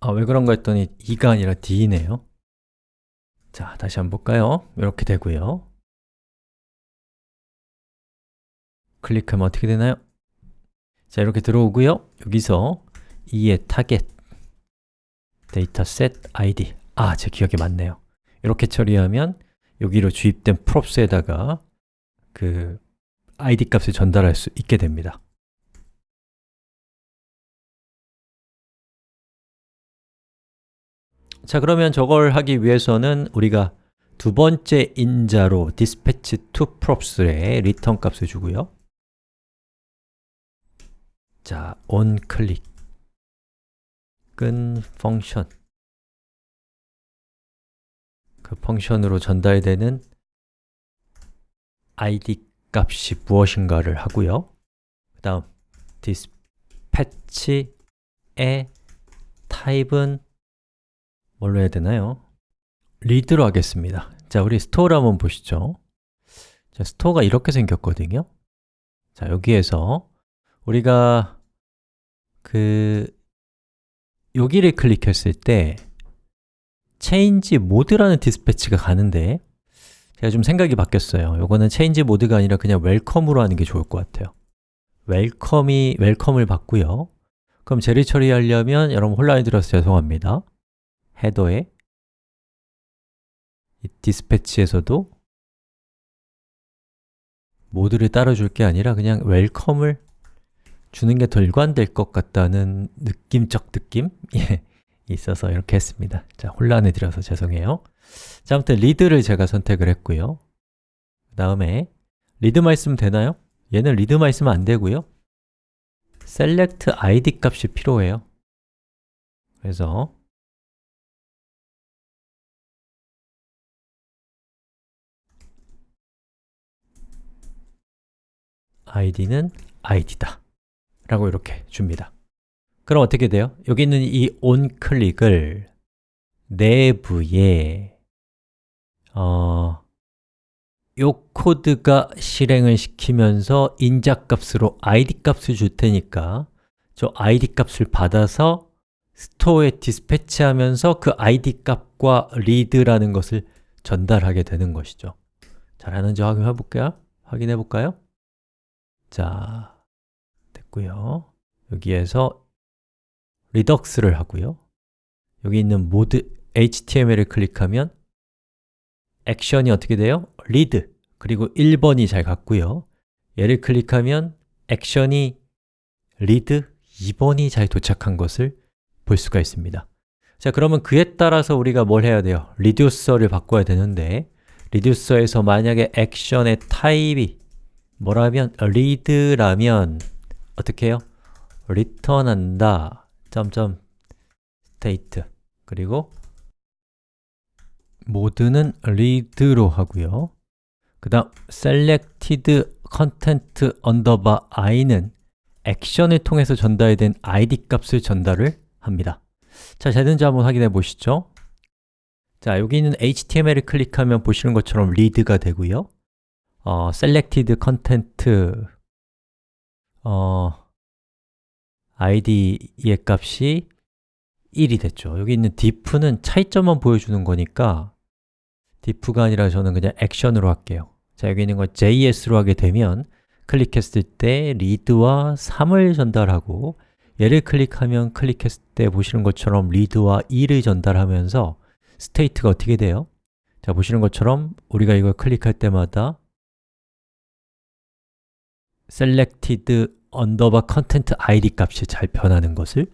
아, 왜 그런가 했더니 2가 아니라 D네요? 자, 다시 한번 볼까요? 이렇게 되고요. 클릭하면 어떻게 되나요? 자, 이렇게 들어오고요. 여기서 2의 타겟 데이터셋 id 아, 제 기억이 맞네요. 이렇게 처리하면 여기로 주입된 props에다가 그 id 값을 전달할 수 있게 됩니다. 자, 그러면 저걸 하기 위해서는 우리가 두 번째 인자로 dispatch to props의 return 값을 주고요 자, on 클릭 끈 펑션 그 펑션으로 전달되는 id 값이 무엇인가를 하고요. 그 다음 dispatch의 타입은 뭘로 해야 되나요? read로 하겠습니다. 자, 우리 store를 한번 보시죠. 자, store가 이렇게 생겼거든요. 자, 여기에서 우리가 그 여기를 클릭했을 때 change mode라는 dispatch가 가는데 제가 좀 생각이 바뀌었어요. 요거는 change mode가 아니라 그냥 welcome으로 하는 게 좋을 것 같아요. welcome이 welcome을 받고요. 그럼 제리 처리하려면 여러분 혼란이 들어서 죄송합니다. 헤더에 이 디스패치에서도 모드를 따라줄 게 아니라 그냥 웰컴을 주는 게 더 일관될 것 같다는 느낌적 느낌? 예, 있어서 이렇게 했습니다. 자, 혼란을 드려서 죄송해요. 자, 아무튼 리드를 제가 선택을 했고요. 그 다음에 리드만 있으면 되나요? 얘는 리드만 있으면 안 되고요. select id 값이 필요해요. 그래서 id는 id다 라고 이렇게 줍니다 그럼 어떻게 돼요? 여기 있는 이 onClick을 내부에 어, 요 코드가 실행을 시키면서 인자값으로 id 값을 줄 테니까 저 id 값을 받아서 스토어에 디스패치하면서 그 id 값과 read라는 것을 전달하게 되는 것이죠 잘하는지 확인해 볼까요? 확인해 볼까요? 자, 됐고요 여기에서 Redux를 하고요 여기 있는 모드 HTML을 클릭하면 액션이 어떻게 돼요? read 그리고 1번이 잘 갔고요 얘를 클릭하면 액션이 read 2번이 잘 도착한 것을 볼 수가 있습니다 자, 그러면 그에 따라서 우리가 뭘 해야 돼요? reducer를 바꿔야 되는데 reducer에서 만약에 액션의 타입이 뭐라면 read라면 어떻게 해요? return한다 점점 state. 그리고 모드는 read로 하고요. 그 다음 selected content underbar i는 액션을 통해서 전달된 id 값을 전달을 합니다. 자, 잘 되는지 한번 확인해 보시죠. 자, 여기 있는 HTML을 클릭하면 보시는 것처럼 read가 되고요. 어, selected content 어, id의 값이 1이 됐죠 여기 있는 diff는 차이점만 보여주는 거니까 diff가 아니라 저는 그냥 액션으로 할게요 자, 여기 있는 거 JS로 하게 되면 클릭했을 때 read와 3을 전달하고 얘를 클릭하면 클릭했을 때 보시는 것처럼 read와 2를 전달하면서 state가 어떻게 돼요? 자, 보시는 것처럼 우리가 이걸 클릭할 때마다 selected underbar content id 값이 잘 변하는 것을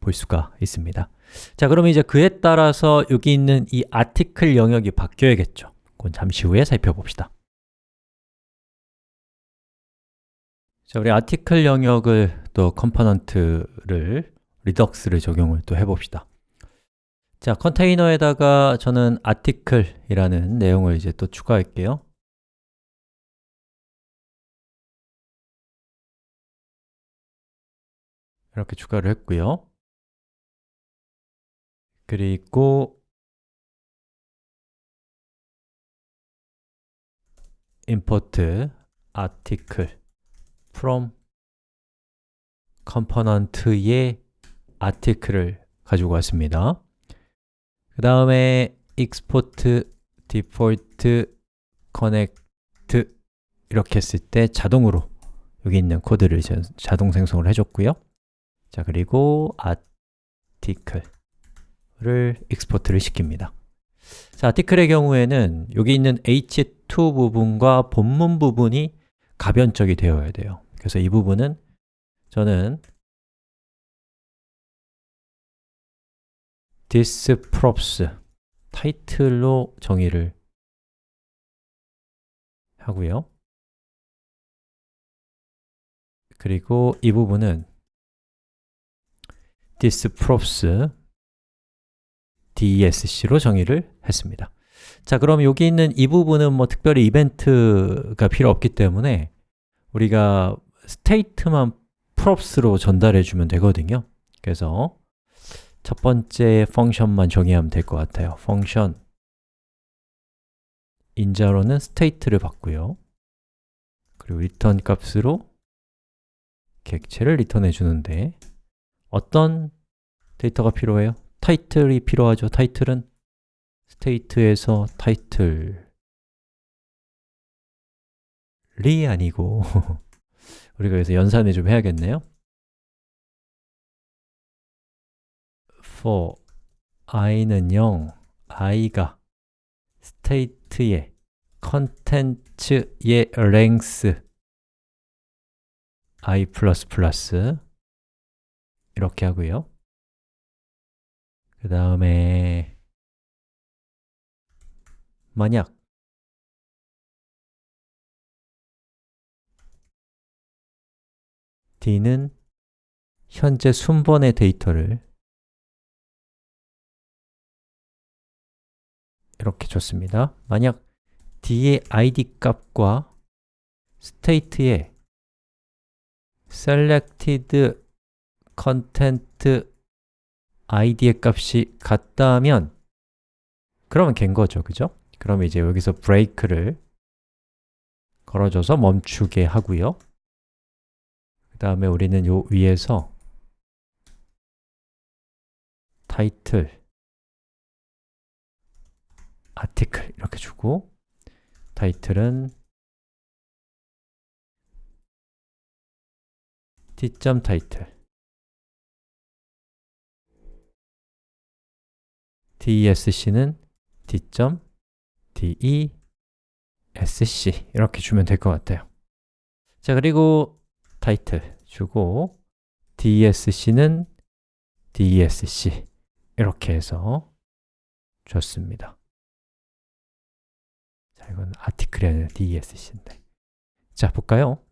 볼 수가 있습니다. 자, 그럼 이제 그에 따라서 여기 있는 이 article 영역이 바뀌어야겠죠. 그건 잠시 후에 살펴봅시다. 자, 우리 article 영역을 또 component를 리덕스를 적용을 또 해봅시다. 자, 컨테이너에다가 저는 article이라는 내용을 이제 또 추가할게요 이렇게 추가를 했고요 그리고 import article from component의 article을 가지고 왔습니다. 그 다음에 export default connect 이렇게 했을 때 자동으로 여기 있는 코드를 자동 생성을 해줬고요. 자, 그리고 article를 export를 시킵니다. 자, article의 경우에는 여기 있는 h2 부분과 본문 부분이 가변적이 되어야 돼요. 그래서 이 부분은 저는 this props 타이틀로 정의를 하고요. 그리고 이 부분은 this props dsc로 정의를 했습니다. 자, 그럼 여기 있는 이 부분은 뭐 특별히 이벤트가 필요 없기 때문에 우리가 state만 props로 전달해 주면 되거든요. 그래서 첫 번째 펑션만 정의하면 될 것 같아요. 펑션 인자로는 state를 받고요. 그리고 return 값으로 객체를 리턴해 주는데 어떤 데이터가 필요해요? 타이틀이 필요하죠. 타이틀은 state에서 타이틀이 아니고 우리가 여기서 연산을 좀 해야겠네요. for i는 0, i가 state의 content의 length i++ 이렇게 하고요. 그 다음에 만약 d는 현재 순번의 데이터를 이렇게 줬습니다. 만약 d의 id 값과 state의 selected content id의 값이 같다면 그러면 갠 거죠, 그죠? 그럼 이제 여기서 break를 걸어줘서 멈추게 하고요. 그 다음에 우리는 요 위에서 title, article 이렇게 주고 title은 t.title desc는 d.desc 이렇게 주면 될 것 같아요. 자, 그리고 타이틀 주고 dsc는 dsc 이렇게 해서 줬습니다. 자, 이건 아티클이 아니라 dsc인데. 자, 볼까요?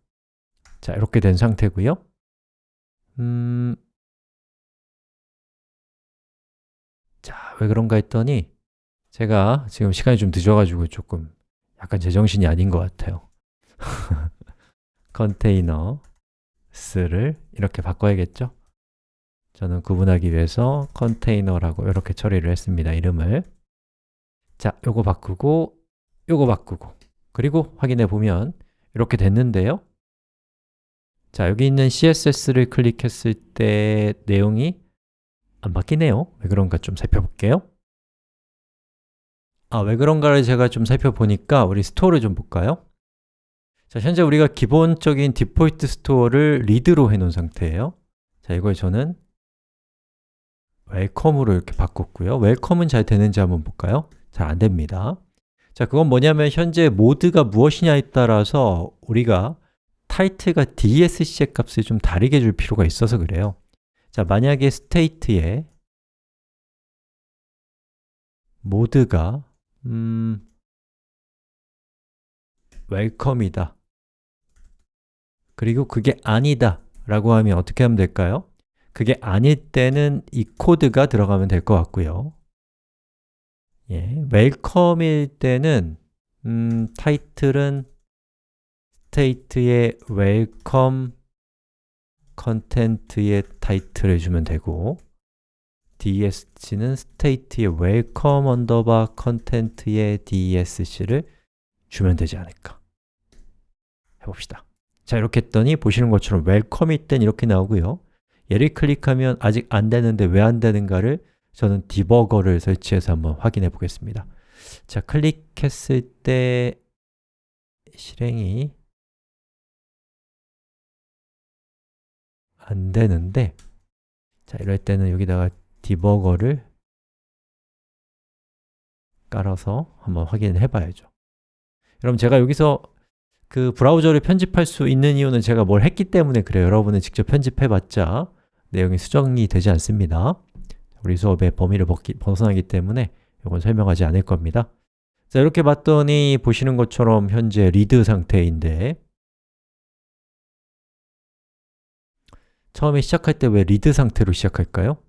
자, 이렇게 된 상태고요. 음, 자, 왜 그런가 했더니 제가 지금 시간이 좀 늦어가지고 조금 약간 제정신이 아닌 것 같아요. 컨테이너 스를 이렇게 바꿔야겠죠? 저는 구분하기 위해서 컨테이너라고 이렇게 처리를 했습니다, 이름을. 자, 요거 바꾸고 요거 바꾸고. 그리고 확인해 보면 이렇게 됐는데요. 자, 여기 있는 CSS를 클릭했을 때 내용이 안 바뀌네요. 왜 그런가 좀 살펴볼게요. 아, 왜 그런가를 제가 좀 살펴보니까 우리 store를 좀 볼까요? 자, 현재 우리가 기본적인 디폴트 store를 read로 해놓은 상태예요. 자, 이걸 저는 welcome으로 이렇게 바꿨고요. welcome은 잘 되는지 한번 볼까요? 잘 안 됩니다. 자, 그건 뭐냐면 현재 모드가 무엇이냐에 따라서 우리가 타이틀과 desc의 값을 좀 다르게 줄 필요가 있어서 그래요 자, 만약에 state에 모드가 음, welcome이다 그리고 그게 아니다 라고 하면 어떻게 하면 될까요? 그게 아닐 때는 이 코드가 들어가면 될 것 같고요 예, welcome일 때는 음, 타이틀은 state의 welcome content의 타이틀을 주면 되고 dsc는 state의 welcome underbar content의 dsc를 주면 되지 않을까. 해봅시다. 자, 이렇게 했더니 보시는 것처럼 웰컴이 땐 이렇게 나오고요. 얘를 클릭하면 아직 안 되는데 왜 안 되는가를 저는 디버거를 설치해서 한번 확인해 보겠습니다. 자, 클릭했을 때 실행이 안 되는데 자, 이럴 때는 여기다가 디버거를 깔아서 한번 확인해 봐야죠. 여러분 제가 여기서 그 브라우저를 편집할 수 있는 이유는 제가 뭘 했기 때문에 그래요. 여러분은 직접 편집해 봤자 내용이 수정이 되지 않습니다. 우리 수업의 범위를 벗어나기 때문에 이건 설명하지 않을 겁니다. 자, 이렇게 봤더니 보시는 것처럼 현재 리드 상태인데 처음에 시작할 때 왜 read 상태로 시작할까요?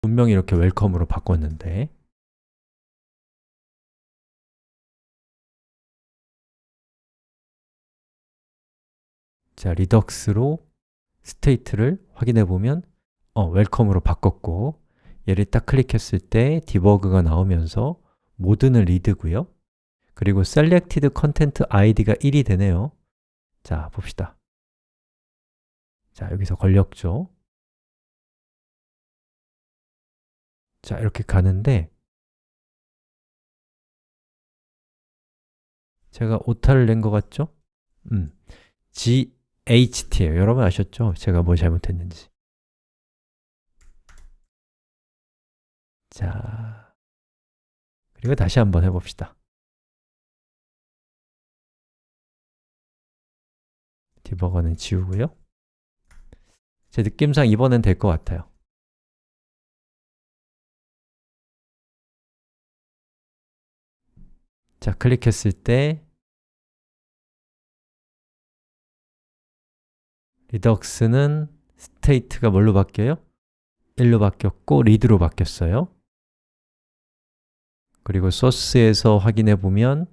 분명히 이렇게 welcome으로 바꿨는데. 자, Redux로 state를 확인해 보면 어, welcome으로 바꿨고 얘를 딱 클릭했을 때 디버그가 나오면서 모드는 read고요. 그리고 selected content id가 1이 되네요. 자, 봅시다 자, 여기서 걸렸죠 자, 이렇게 가는데 제가 오타를 낸 것 같죠? 음, GHT예요. 여러분 아셨죠? 제가 뭐 잘못했는지. 자, 그리고 다시 한번 해봅시다. 디버거는 지우고요. 제 느낌상 이번엔 될 것 같아요. 자, 클릭했을 때 Redux는 state가 뭘로 바뀌어요? 1로 바뀌었고 read로 바뀌었어요 그리고 소스에서 확인해 보면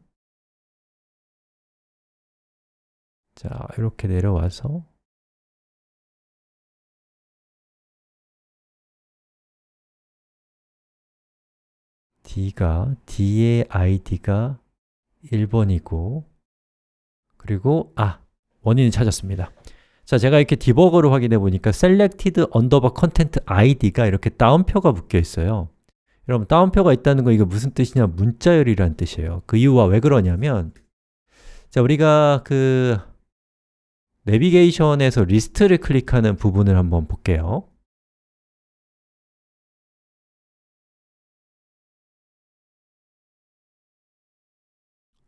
자, 이렇게 내려와서 D가, D의 id가 1번이고 그리고 아, 원인을 찾았습니다. 자, 제가 이렇게 디버거를 확인해 보니까 selected underbar content id가 이렇게 따옴표가 묶여 있어요. 여러분, 따옴표가 있다는 거 이거 무슨 뜻이냐? 문자열이라는 뜻이에요. 그 이유가 왜 그러냐면 자, 우리가 그 내비게이션에서 리스트를 클릭하는 부분을 한번 볼게요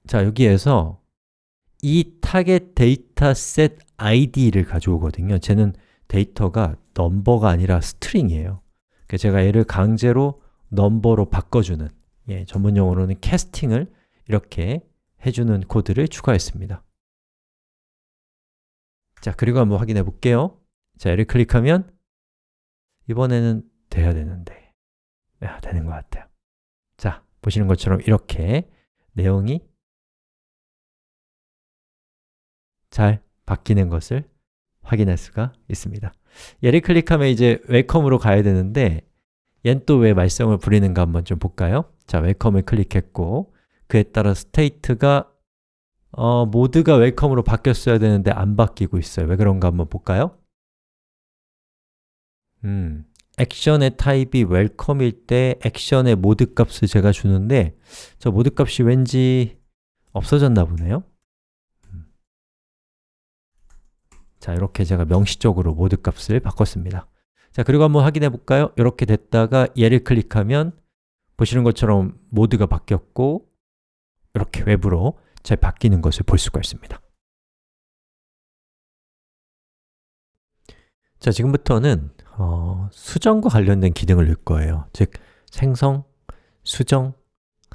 자, 여기에서 이 target dataset id를 가져오거든요. 쟤는 데이터가 넘버가 아니라 string이에요. 제가 얘를 강제로 넘버로 바꿔주는 예, 전문 용어로는 캐스팅을 이렇게 해주는 코드를 추가했습니다. 자, 그리고 한번 확인해 볼게요. 자, 얘를 클릭하면 이번에는 돼야 되는데. 야, 되는 것 같아요. 자, 보시는 것처럼 이렇게 내용이 잘 바뀌는 것을 확인할 수가 있습니다 얘를 클릭하면 이제 웰컴으로 가야 되는데 얜 또 왜 말썽을 부리는가 한번 좀 볼까요? 자, welcome을 클릭했고 그에 따라 state가 어, 모드가 welcome으로 바뀌었어야 되는데 안 바뀌고 있어요 왜 그런가 한번 볼까요? 음, 액션의 타입이 welcome일 때 액션의 모드 값을 제가 주는데 저 모드 값이 왠지 없어졌나 보네요 자, 이렇게 제가 명시적으로 모드 값을 바꿨습니다. 자, 그리고 한번 확인해 볼까요? 이렇게 됐다가 얘를 클릭하면 보시는 것처럼 모드가 바뀌었고 이렇게 외부로 잘 바뀌는 것을 볼 수가 있습니다. 자, 지금부터는 어, 수정과 관련된 기능을 넣을 거예요. 즉, 생성, 수정,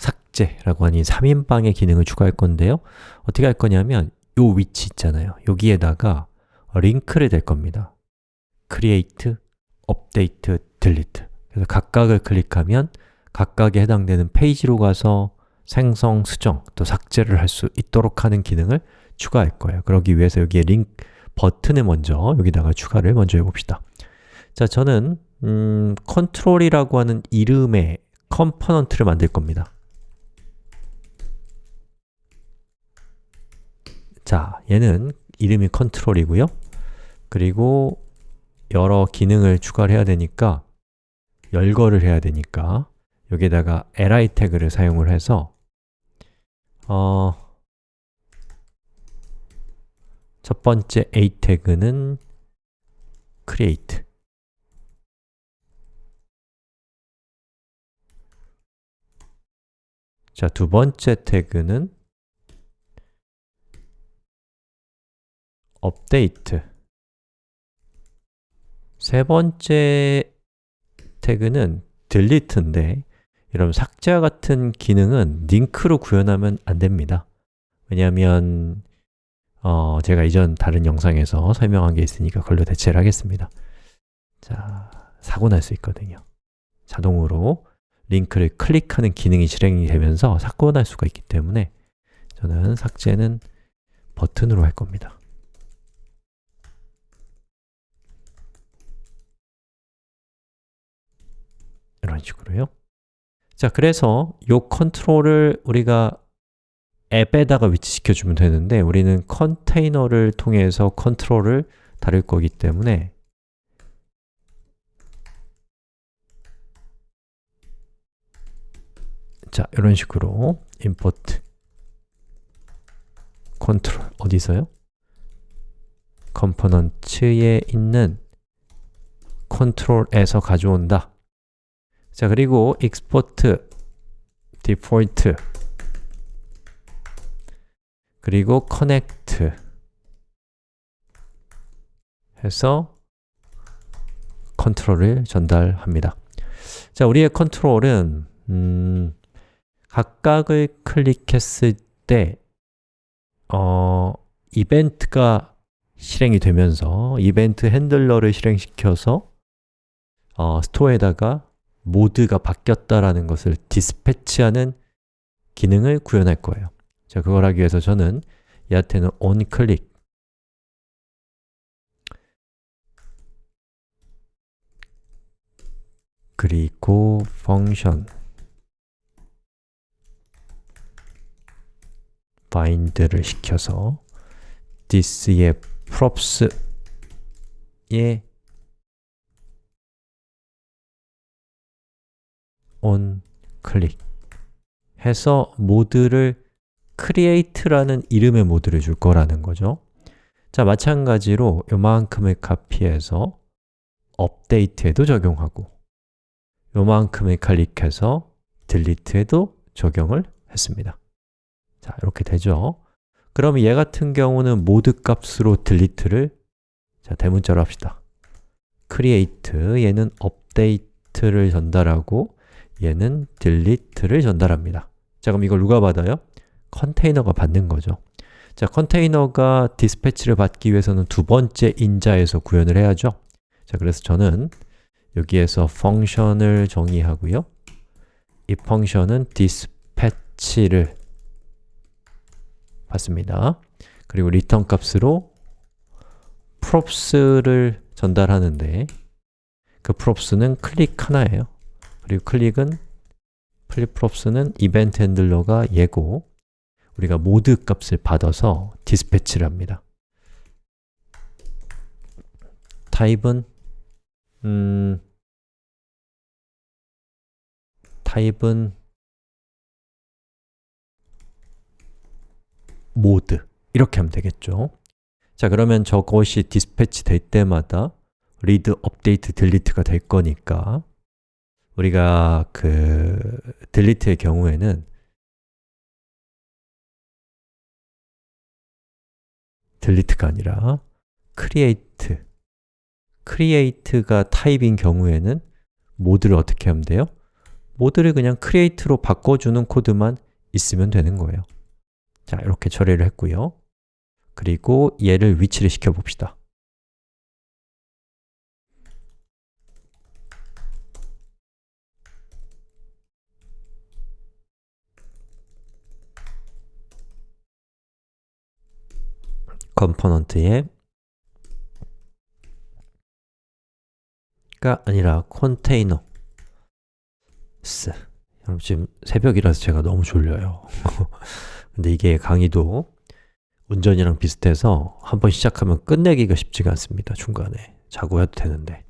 삭제라고 하는 3인방의 기능을 추가할 건데요. 어떻게 할 거냐면 이 위치 있잖아요. 여기에다가 링크를 댈 겁니다. create, update, delete. 그래서 각각을 클릭하면 각각에 해당되는 페이지로 가서 생성, 수정, 또 삭제를 할 수 있도록 하는 기능을 추가할 거예요. 그러기 위해서 여기에 링크 버튼을 먼저 여기다가 추가를 먼저 해봅시다. 자, 저는 음, 컨트롤이라고 하는 이름의 component를 만들 겁니다. 자, 얘는 이름이 컨트롤이고요 그리고 여러 기능을 추가를 해야 되니까 열거를 해야 되니까 여기에다가 li 태그를 사용을 해서 어, 첫 번째 a 태그는 create. 자, 두 번째 태그는 update 세 번째 태그는 delete인데 여러분 삭제와 같은 기능은 링크로 구현하면 안 됩니다. 왜냐하면 어, 제가 이전 다른 영상에서 설명한 게 있으니까 그걸로 대체를 하겠습니다. 자, 사고 날 수 있거든요. 자동으로 링크를 클릭하는 기능이 실행이 되면서 사고 날 수가 있기 때문에 저는 삭제는 버튼으로 할 겁니다 이런 식으로요 자, 그래서 이 컨트롤을 우리가 앱에다가 위치시켜 주면 되는데 우리는 컨테이너를 통해서 컨트롤을 다룰 거기 때문에 자, 이런 식으로 import 컨트롤 어디서요? component에 있는 컨트롤에서 가져온다 자, 그리고 export default. 그리고 connect 해서 컨트롤을 전달합니다. 자, 우리의 컨트롤은 음, 각각을 클릭했을 때 어, 이벤트가 실행이 되면서 이벤트 handler를 실행시켜서 어, store에다가 모드가 바뀌었다라는 것을 dispatch하는 기능을 구현할 거예요. 자, 그걸 하기 위해서 저는 얘한테는 onClick 그리고 function. bind를 시켜서 this의 props에 on 클릭 해서 모드를 create라는 이름의 모드를 줄 거라는 거죠. 자, 마찬가지로 요만큼을 카피해서 update에도 적용하고 요만큼을 클릭해서 delete에도 적용을 했습니다. 자, 이렇게 되죠. 그럼 얘 같은 경우는 모드 값으로 delete를 자, 대문자로 합시다. create, 얘는 update를 전달하고 얘는 delete를 전달합니다. 자, 그럼 이걸 누가 받아요? 컨테이너가 받는 거죠. 자, 컨테이너가 디스패치를 받기 위해서는 두 번째 인자에서 구현을 해야죠. 자, 그래서 저는 여기에서 펑션을 정의하고요. 이 펑션은 dispatch를 받습니다. 그리고 return 값으로 props를 전달하는데 그 props는 클릭 하나예요 그리고 클릭은 플립props는 이벤트 handler가 얘고 우리가 모드 값을 받아서 dispatch를 합니다. 타입은 음, 타입은 모드. 이렇게 하면 되겠죠? 자 그러면 저것이 dispatch 될 때마다 read, update, delete가 될 거니까 우리가 그 delete의 경우에는 delete가 아니라 create create가 타입인 경우에는 모드를 어떻게 하면 돼요? 모드를 그냥 create로 바꿔주는 코드만 있으면 되는 거예요. 자, 이렇게 처리를 했고요. 그리고 얘를 위치를 시켜봅시다 component에 가 아니라 컨테이너 스 여러분 지금 새벽이라서 제가 너무 졸려요 근데 이게 강의도 운전이랑 비슷해서 한번 시작하면 끝내기가 쉽지가 않습니다. 중간에 자고 해도 되는데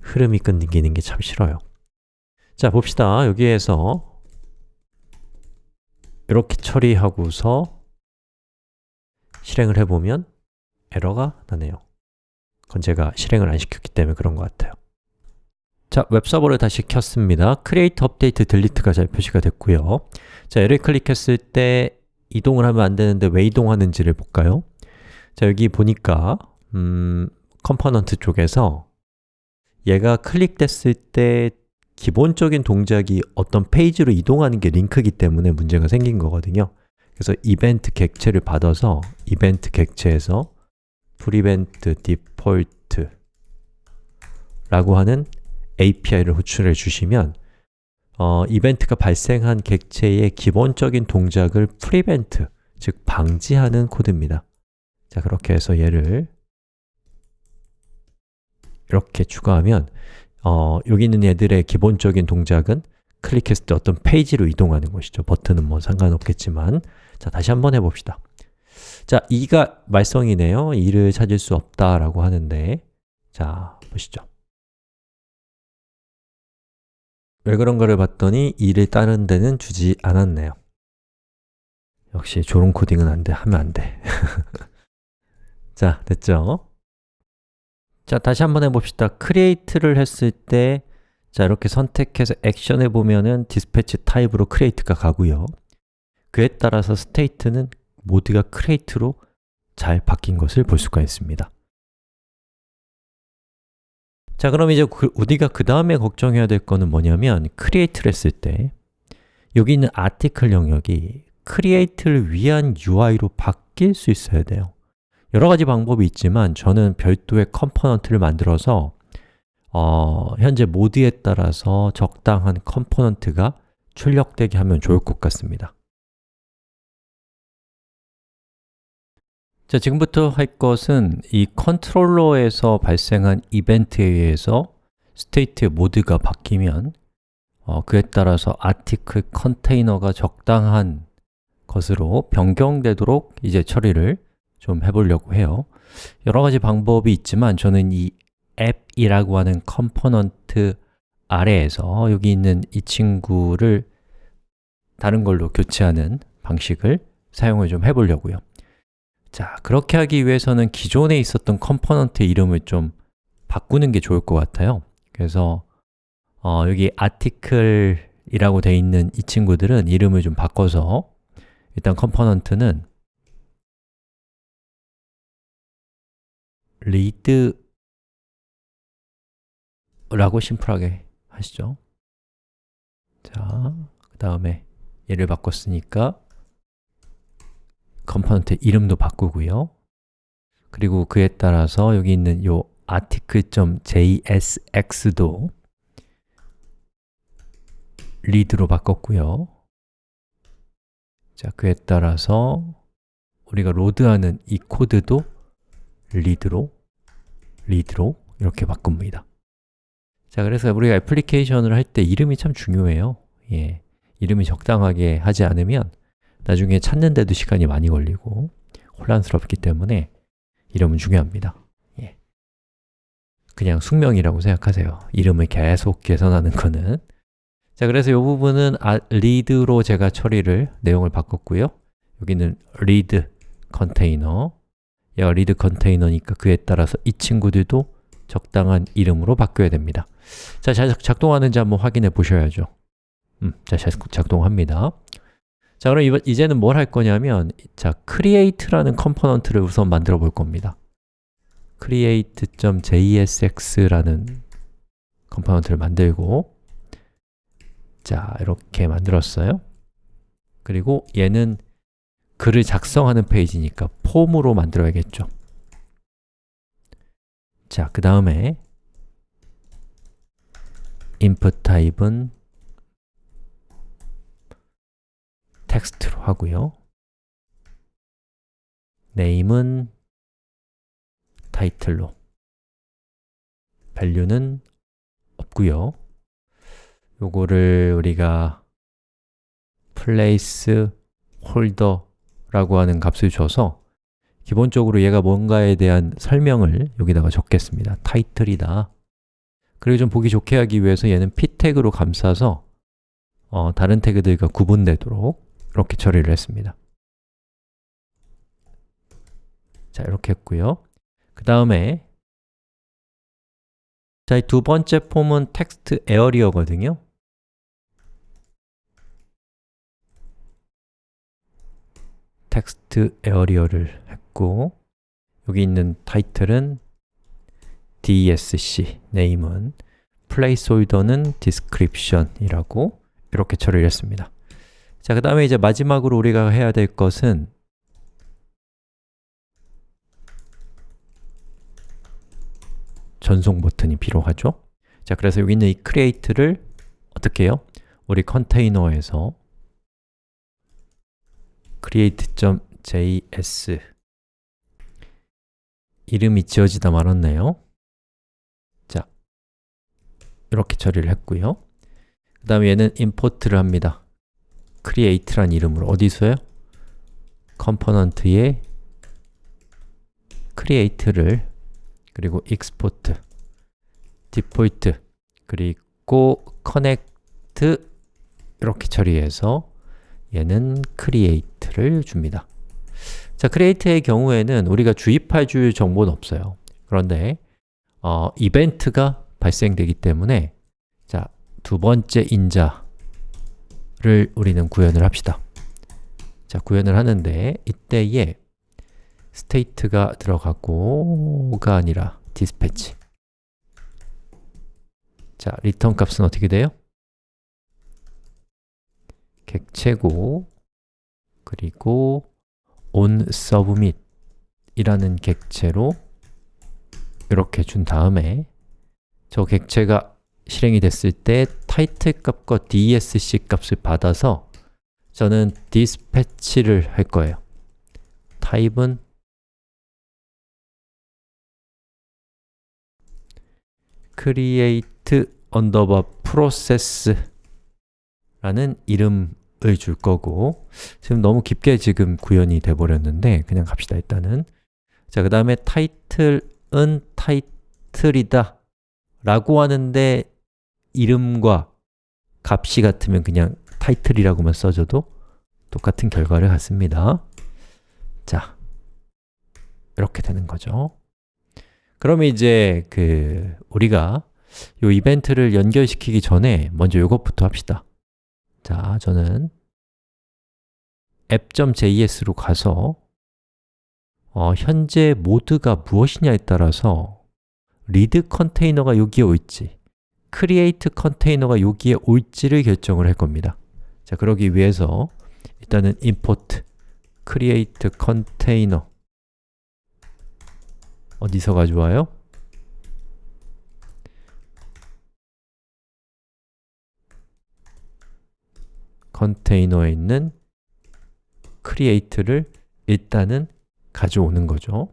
흐름이 끊기는 게 참 싫어요. 자, 봅시다. 여기에서 이렇게 처리하고서 실행을 해보면 에러가 나네요. 그건 제가 실행을 안 시켰기 때문에 그런 것 같아요. 자, 웹서버를 다시 켰습니다. Create, Update, Delete가 잘 표시가 됐고요. 자, 얘를 클릭했을 때 이동을 하면 안 되는데 왜 이동하는지를 볼까요? 자, 여기 보니까 음, component 쪽에서 얘가 클릭됐을 때 기본적인 동작이 어떤 페이지로 이동하는 게 링크이기 때문에 문제가 생긴 거거든요. 그래서 이벤트 객체를 받아서 이벤트 객체에서 prevent default 라고 하는 API를 호출해 주시면 어, 이벤트가 발생한 객체의 기본적인 동작을 prevent, 즉 방지하는 코드입니다. 자, 그렇게 해서 얘를 이렇게 추가하면 어, 여기 있는 얘들의 기본적인 동작은 클릭했을 때 어떤 페이지로 이동하는 것이죠. 버튼은 뭐 상관없겠지만 자, 다시 한번 해봅시다. 자, 2가 말썽이네요. 2를 찾을 수 없다라고 하는데 자, 보시죠. 왜 그런가를 봤더니 2를 다른 데는 주지 않았네요. 역시 조롱 코딩은 안 돼, 하면 안 돼. 자, 됐죠? 자, 다시 한번 해봅시다. create를 했을 때 자, 이렇게 선택해서 액션해 보면은 dispatch 타입으로 create가 가고요. 그에 따라서 state는 모드가 create로 잘 바뀐 것을 볼 수가 있습니다. 자, 그럼 이제 그, 우리가 그 다음에 걱정해야 될 거는 뭐냐면 create를 했을 때 여기 있는 article 영역이 create를 위한 UI로 바뀔 수 있어야 돼요. 여러 가지 방법이 있지만 저는 별도의 component를 만들어서 어, 현재 모드에 따라서 적당한 component가 출력되게 하면 좋을 것 같습니다. 자, 지금부터 할 것은 이 컨트롤러에서 발생한 이벤트에 의해서 state의 모드가 바뀌면 어, 그에 따라서 article 컨테이너가 적당한 것으로 변경되도록 이제 처리를 좀 해보려고 해요 여러 가지 방법이 있지만 저는 이 앱이라고 하는 component 아래에서 여기 있는 이 친구를 다른 걸로 교체하는 방식을 사용을 좀 해보려고요. 자, 그렇게 하기 위해서는 기존에 있었던 component의 이름을 좀 바꾸는 게 좋을 것 같아요. 그래서 어, 여기 article이라고 되어 있는 이 친구들은 이름을 좀 바꿔서 일단 component는 read 라고 심플하게 하시죠. 자, 그 다음에 얘를 바꿨으니까 component 이름도 바꾸고요. 그리고 그에 따라서 여기 있는 요 article.jsx도 read로 바꿨고요. 자, 그에 따라서 우리가 로드하는 이 코드도 read로, read로 이렇게 바꿉니다 자, 그래서 우리가 애플리케이션을 할 때 이름이 참 중요해요. 예, 이름이 적당하게 하지 않으면 나중에 찾는데도 시간이 많이 걸리고 혼란스럽기 때문에 이름은 중요합니다. 예. 그냥 숙명이라고 생각하세요. 이름을 계속 개선하는 거는. 자, 그래서 이 부분은 아, read로 제가 처리를, 내용을 바꿨고요. 여기는 read 컨테이너 얘가 read 컨테이너니까 그에 따라서 이 친구들도 적당한 이름으로 바뀌어야 됩니다. 자, 잘 작동하는지 한번 확인해 보셔야죠. 음, 자, 작동합니다. 자, 그럼 이제는 뭘 할 거냐면 자, create라는 컴포넌트를 우선 만들어 볼 겁니다. create.jsx라는 component를 만들고 자, 이렇게 만들었어요. 그리고 얘는 글을 작성하는 페이지니까 폼으로 만들어야겠죠 자, 그 다음에 input 타입은 텍스트로 하고요. name은 타이틀로. value는 없고요. 요거를 우리가 place holder 라고 하는 값을 줘서 기본적으로 얘가 뭔가에 대한 설명을 여기다가 적겠습니다. 타이틀이다. 그리고 좀 보기 좋게 하기 위해서 얘는 p 태그로 감싸서 어, 다른 태그들과 구분되도록 이렇게 처리를 했습니다. 자, 이렇게 했고요. 그 다음에 자, 이 두 번째 폼은 textarea거든요. textarea를 했고 여기 있는 타이틀은 dsc, 네임은 placeholder는 description이라고 이렇게 처리를 했습니다 자, 그 다음에 이제 마지막으로 우리가 해야 될 것은 전송 버튼이 필요하죠 자, 그래서 여기 있는 이 create를 어떻게 해요? 우리 컨테이너에서 create.js 이름이 지어지다 말았네요. 자, 이렇게 처리를 했고요. 그 다음에 얘는 import를 합니다. create란 이름으로 어디서요? component에 create를 그리고 export default 그리고 connect 이렇게 처리해서 얘는 create를 줍니다 자, create의 경우에는 우리가 주입해 줄 정보는 없어요. 그런데 어, 이벤트가 발생되기 때문에 자, 두 번째 인자를 우리는 구현을 합시다. 자, 구현을 하는데 이때에 state가 들어가고가 아니라 dispatch. 자, return 값은 어떻게 돼요? 객체고 그리고 on submit 이라는 객체로 이렇게 준 다음에 저 객체가 실행이 됐을 때 타이틀 값과 dsc 값을 받아서 저는 dispatch를 할 거예요. 타입은 create underbar process 라는 이름을 줄 거고 지금 너무 깊게 지금 구현이 돼 버렸는데 그냥 갑시다 일단은. 자, 그 다음에 타이틀은 타이틀이다 라고 하는데 이름과 값이 같으면 그냥 타이틀이라고만 써줘도 똑같은 결과를 갖습니다. 자, 이렇게 되는 거죠. 그러면 이제 그 우리가 이 이벤트를 연결시키기 전에 먼저 이것부터 합시다 자, 저는 app.js로 가서 어, 현재 모드가 무엇이냐에 따라서 read 컨테이너가 여기에 올지 create 컨테이너가 여기에 올지를 결정을 할 겁니다 자, 그러기 위해서 일단은 import create container 어디서 가져와요? 컨테이너에 있는 create를 일단은 가져오는 거죠.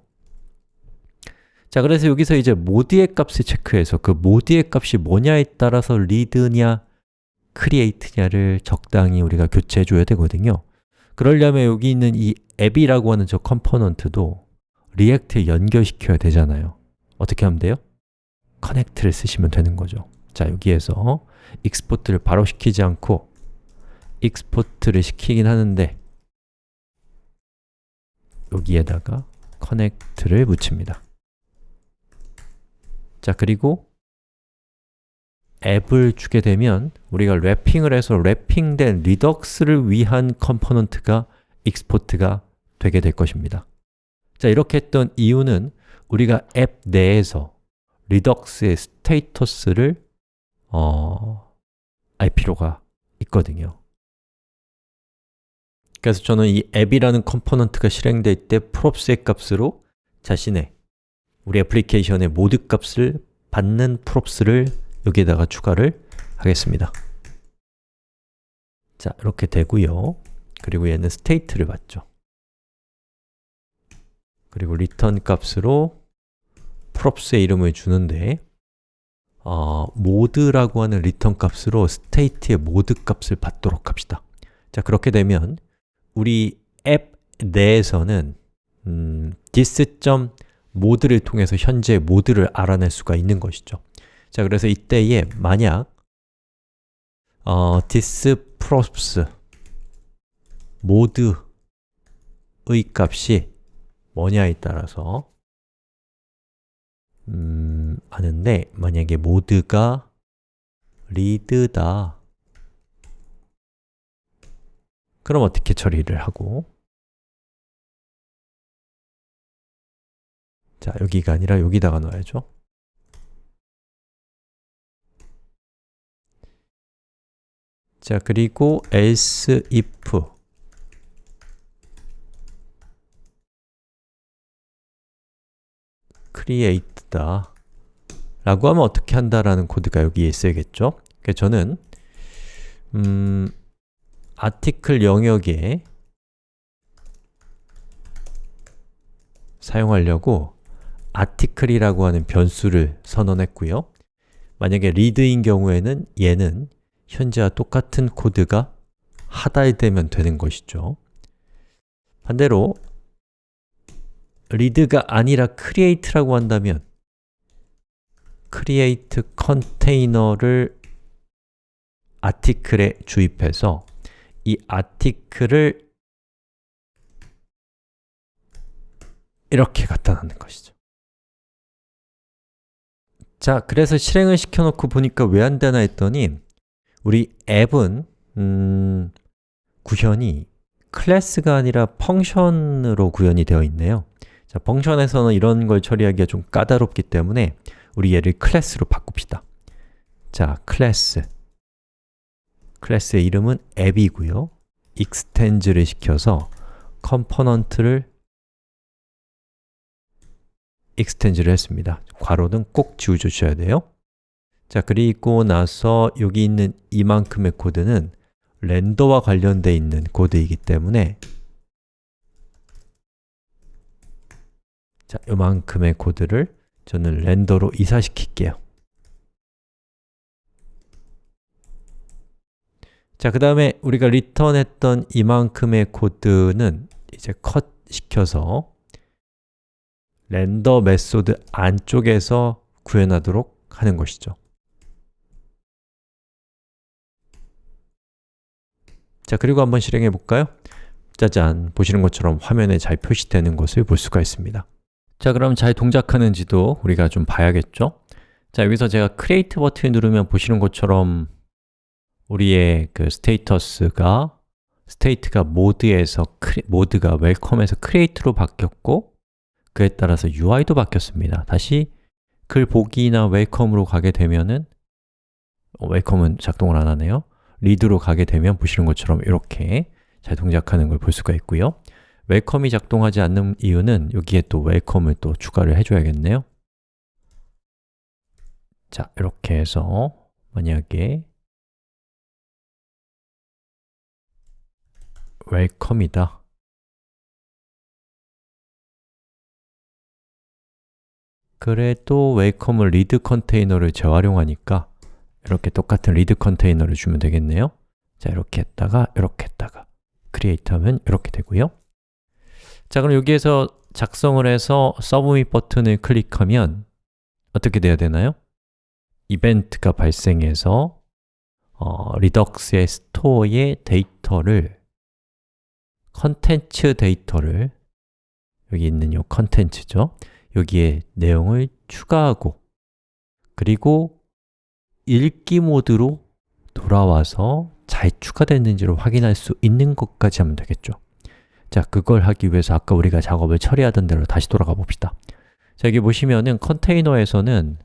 자, 그래서 여기서 이제 모드의 값을 체크해서 그 모드의 값이 뭐냐에 따라서 read냐, create냐를 적당히 우리가 교체해 줘야 되거든요. 그러려면 여기 있는 이 앱이라고 하는 저 component도 React에 연결시켜야 되잖아요. 어떻게 하면 돼요? connect를 쓰시면 되는 거죠. 자, 여기에서 export를 바로 시키지 않고 export를 시키긴 하는데 여기에다가 connect를 붙입니다. 자, 그리고 앱을 주게 되면 우리가 wrapping을 해서 wrapping된 Redux를 위한 component가 export가 되게 될 것입니다. 자, 이렇게 했던 이유는 우리가 앱 내에서 Redux의 status를 어, 알 필요가 있거든요 그래서 저는 이 앱이라는 component가 실행될 때 props의 값으로 자신의 우리 애플리케이션의 모드 값을 받는 props를 여기에다가 추가를 하겠습니다. 자, 이렇게 되고요. 그리고 얘는 state를 받죠. 그리고 return 값으로 props의 이름을 주는데 어, 모드라고 하는 return 값으로 state의 모드 값을 받도록 합시다. 자, 그렇게 되면 우리 앱 내에서는 음, dis.mode를 통해서 현재 모드를 알아낼 수가 있는 것이죠. 자, 그래서 이때에 만약 어, disprops 모드의 값이 뭐냐에 따라서 음, 아는데 만약에 모드가 read다 그럼 어떻게 처리를 하고? 자, 여기가 아니라 여기다가 넣어야죠. 자, 그리고 else if. create다. 라고 하면 어떻게 한다라는 코드가 여기에 있어야겠죠? 그래서 저는 음, 아티클 영역에 사용하려고 아티클이라고 하는 변수를 선언했고요. 만약에 read인 경우에는 얘는 현재와 똑같은 코드가 하달되면 되는 것이죠. 반대로 read가 아니라 create라고 한다면 create 컨테이너를 아티클에 주입해서 이 아티클을 이렇게 갖다 놓는 것이죠. 자, 그래서 실행을 시켜놓고 보니까 왜 안 되나 했더니 우리 앱은 음, 구현이 클래스가 아니라 펑션으로 구현이 되어 있네요. 자, 펑션에서는 이런 걸 처리하기가 좀 까다롭기 때문에 우리 얘를 클래스로 바꿉시다. 자, 클래스 클래스의 이름은 앱이고요. extend를 시켜서 component를 extend를 했습니다. 괄호는 꼭 지워주셔야 돼요. 자, 그리고 나서 여기 있는 이만큼의 코드는 render와 관련되어 있는 코드이기 때문에 자, 이만큼의 코드를 저는 render로 이사시킬게요 자, 그 다음에 우리가 return했던 이만큼의 코드는 이제 컷 시켜서 render method 안쪽에서 구현하도록 하는 것이죠 자, 그리고 한번 실행해 볼까요? 짜잔, 보시는 것처럼 화면에 잘 표시되는 것을 볼 수가 있습니다 자, 그럼 잘 동작하는지도 우리가 좀 봐야겠죠? 자, 여기서 제가 create 버튼을 누르면 보시는 것처럼 우리의 그 status가 state가 모드에서 모드가 welcome에서 create로 바뀌었고 그에 따라서 UI도 바뀌었습니다. 다시 글 보기나 welcome으로 가게 되면은 welcome은 작동을 안 하네요. read로 가게 되면 보시는 것처럼 이렇게 잘 동작하는 걸 볼 수가 있고요. welcome이 작동하지 않는 이유는 여기에 또 welcome을 또 추가를 해줘야겠네요 자, 이렇게 해서 만약에 welcome이다. 그래도 welcome을 read 컨테이너를 재활용하니까 이렇게 똑같은 read 컨테이너를 주면 되겠네요. 자, 이렇게 했다가 이렇게 했다가. create 하면 이렇게 되고요. 자, 그럼 여기에서 작성을 해서 submit 버튼을 클릭하면 어떻게 돼야 되나요? 이벤트가 발생해서 어, Redux의 store의 데이터를 컨텐츠 데이터를 여기 있는 이 컨텐츠죠? 여기에 내용을 추가하고 그리고 읽기 모드로 돌아와서 잘 추가됐는지를 확인할 수 있는 것까지 하면 되겠죠. 자, 그걸 하기 위해서 아까 우리가 작업을 처리하던 대로 다시 돌아가 봅시다. 자, 여기 보시면은 컨테이너에서는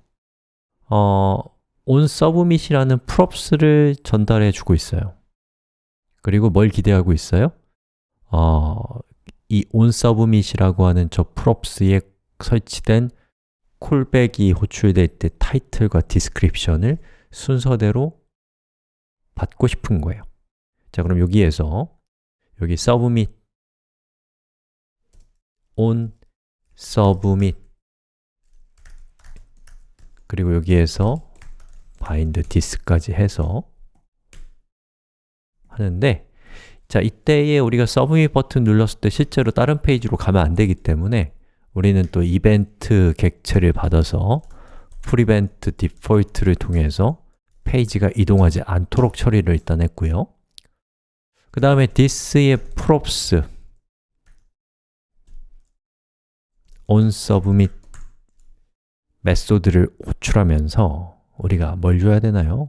어, onSubmit이라는 props를 전달해 주고 있어요. 그리고 뭘 기대하고 있어요? 어, 이 onSubmit이라고 하는 저 props에 설치된 콜백이 호출될 때 타이틀과 디스크립션을 순서대로 받고 싶은 거예요. 자, 그럼 여기에서 여기 submit on submit 그리고 여기에서 bind this까지 해서 하는데 자, 이때에 우리가 서브밋 버튼 눌렀을 때 실제로 다른 페이지로 가면 안 되기 때문에 우리는 또 이벤트 객체를 받아서 preventDefault를 통해서 페이지가 이동하지 않도록 처리를 일단 했고요 그 다음에 this의 props onSubmit method를 호출하면서 우리가 뭘 줘야 되나요?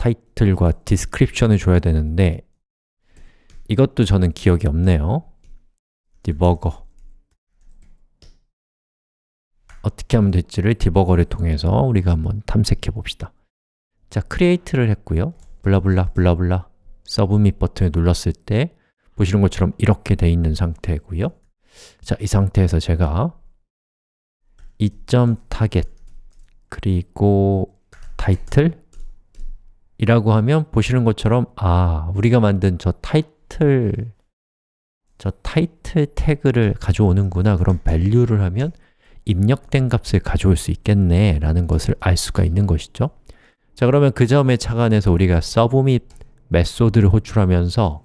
타이틀과 description을 줘야 되는데 이것도 저는 기억이 없네요. 디버거. 어떻게 하면 될지를 디버거를 통해서 우리가 한번 탐색해 봅시다. 자, create를 했고요. 블라블라 블라블라. 서브밋 버튼을 눌렀을 때 보시는 것처럼 이렇게 돼 있는 상태고요. 자, 이 상태에서 제가 2.target 그리고 타이틀 이라고 하면 보시는 것처럼 아, 우리가 만든 저 타이틀 저 타이틀 태그를 가져오는구나. 그럼 value를 하면 입력된 값을 가져올 수 있겠네 라는 것을 알 수가 있는 것이죠. 자 그러면 그 점에 착안해서 우리가 submit 메소드를 호출하면서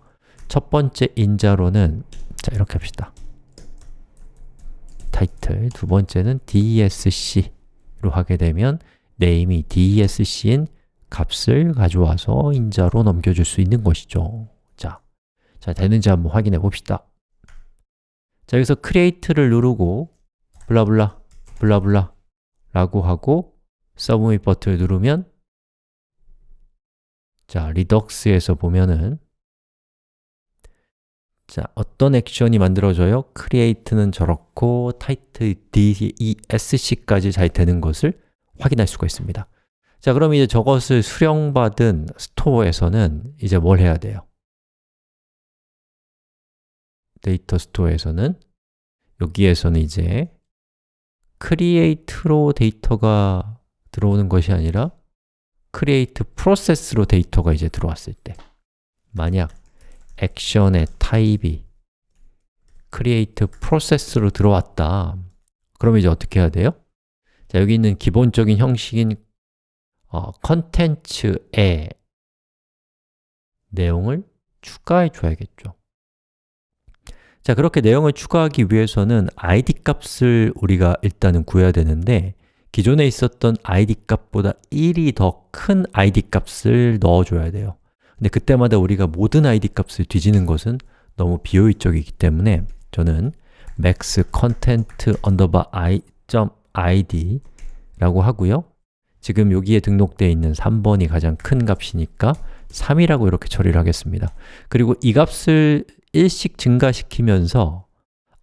첫 번째 인자로는 자 이렇게 합시다. 타이틀, 두 번째는 dsc로 하게 되면 name이 dsc인 값을 가져와서 인자로 넘겨줄 수 있는 것이죠. 자, 자 되는지 한번 확인해 봅시다. 자, 여기서 create를 누르고 블라블라, 블라블라 라고 하고 submit 버튼을 누르면 자, 리덕스에서 보면은 자, 어떤 액션이 만들어져요? create는 저렇고 title dsc까지 잘 되는 것을 확인할 수가 있습니다 자, 그럼 이제 저것을 수령받은 store에서는 이제 뭘 해야 돼요? 데이터 store에서는 여기에서는 이제 create로 데이터가 들어오는 것이 아니라 create process로 데이터가 이제 들어왔을 때 만약 액션의 타입이 create process로 들어왔다 그러면 이제 어떻게 해야 돼요? 자, 여기 있는 기본적인 형식인 어, 컨텐츠에 내용을 추가해 줘야겠죠. 자, 그렇게 내용을 추가하기 위해서는 id 값을 우리가 일단은 구해야 되는데 기존에 있었던 id 값보다 1이 더 큰 id 값을 넣어줘야 돼요. 근데 그때마다 우리가 모든 id 값을 뒤지는 것은 너무 비효율적이기 때문에 저는 max content underbar i.id 라고 하고요 지금 여기에 등록되어 있는 3번이 가장 큰 값이니까 3이라고 이렇게 처리를 하겠습니다. 그리고 이 값을 1씩 증가시키면서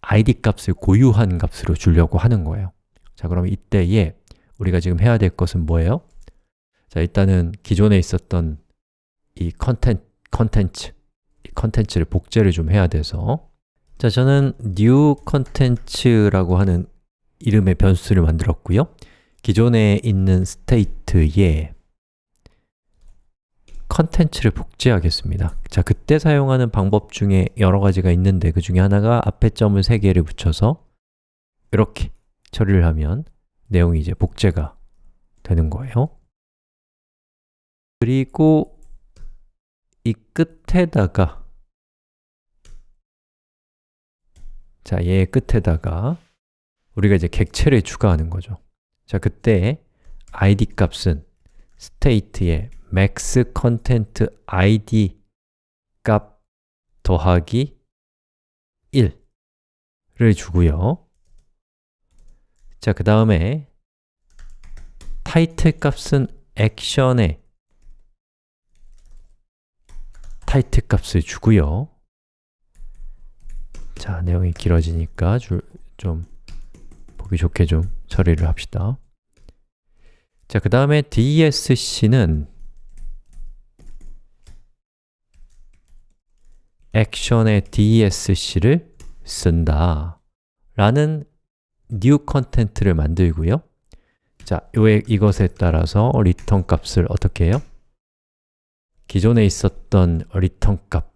id 값을 고유한 값으로 주려고 하는 거예요. 자, 그럼 이때에 우리가 지금 해야 될 것은 뭐예요? 자, 일단은 기존에 있었던 이 컨텐, 컨텐츠, 이 컨텐츠를 복제를 좀 해야 돼서. 자, 저는 new content라고 하는 이름의 변수를 만들었고요 기존에 있는 state에 컨텐츠를 복제하겠습니다. 자, 그때 사용하는 방법 중에 여러 가지가 있는데 그 중에 하나가 앞에 점을 3개를 붙여서 이렇게 처리를 하면 내용이 이제 복제가 되는 거예요. 그리고 이 끝에다가 자, 얘의 끝에다가 우리가 이제 객체를 추가하는 거죠 자, 그때 id 값은 state의 max content id 값 더하기 1를 주고요. 자, 그 다음에 타이틀 값은 액션의 타이틀 값을 주고요. 자, 내용이 길어지니까 줄, 좀 보기 좋게 좀 처리를 합시다. 자, 그 다음에 dsc는 액션의 dsc를 쓴다. 라는 new content를 만들고요. 자, 요에 이것에 따라서 return 값을 어떻게 해요? 기존에 있었던 return 값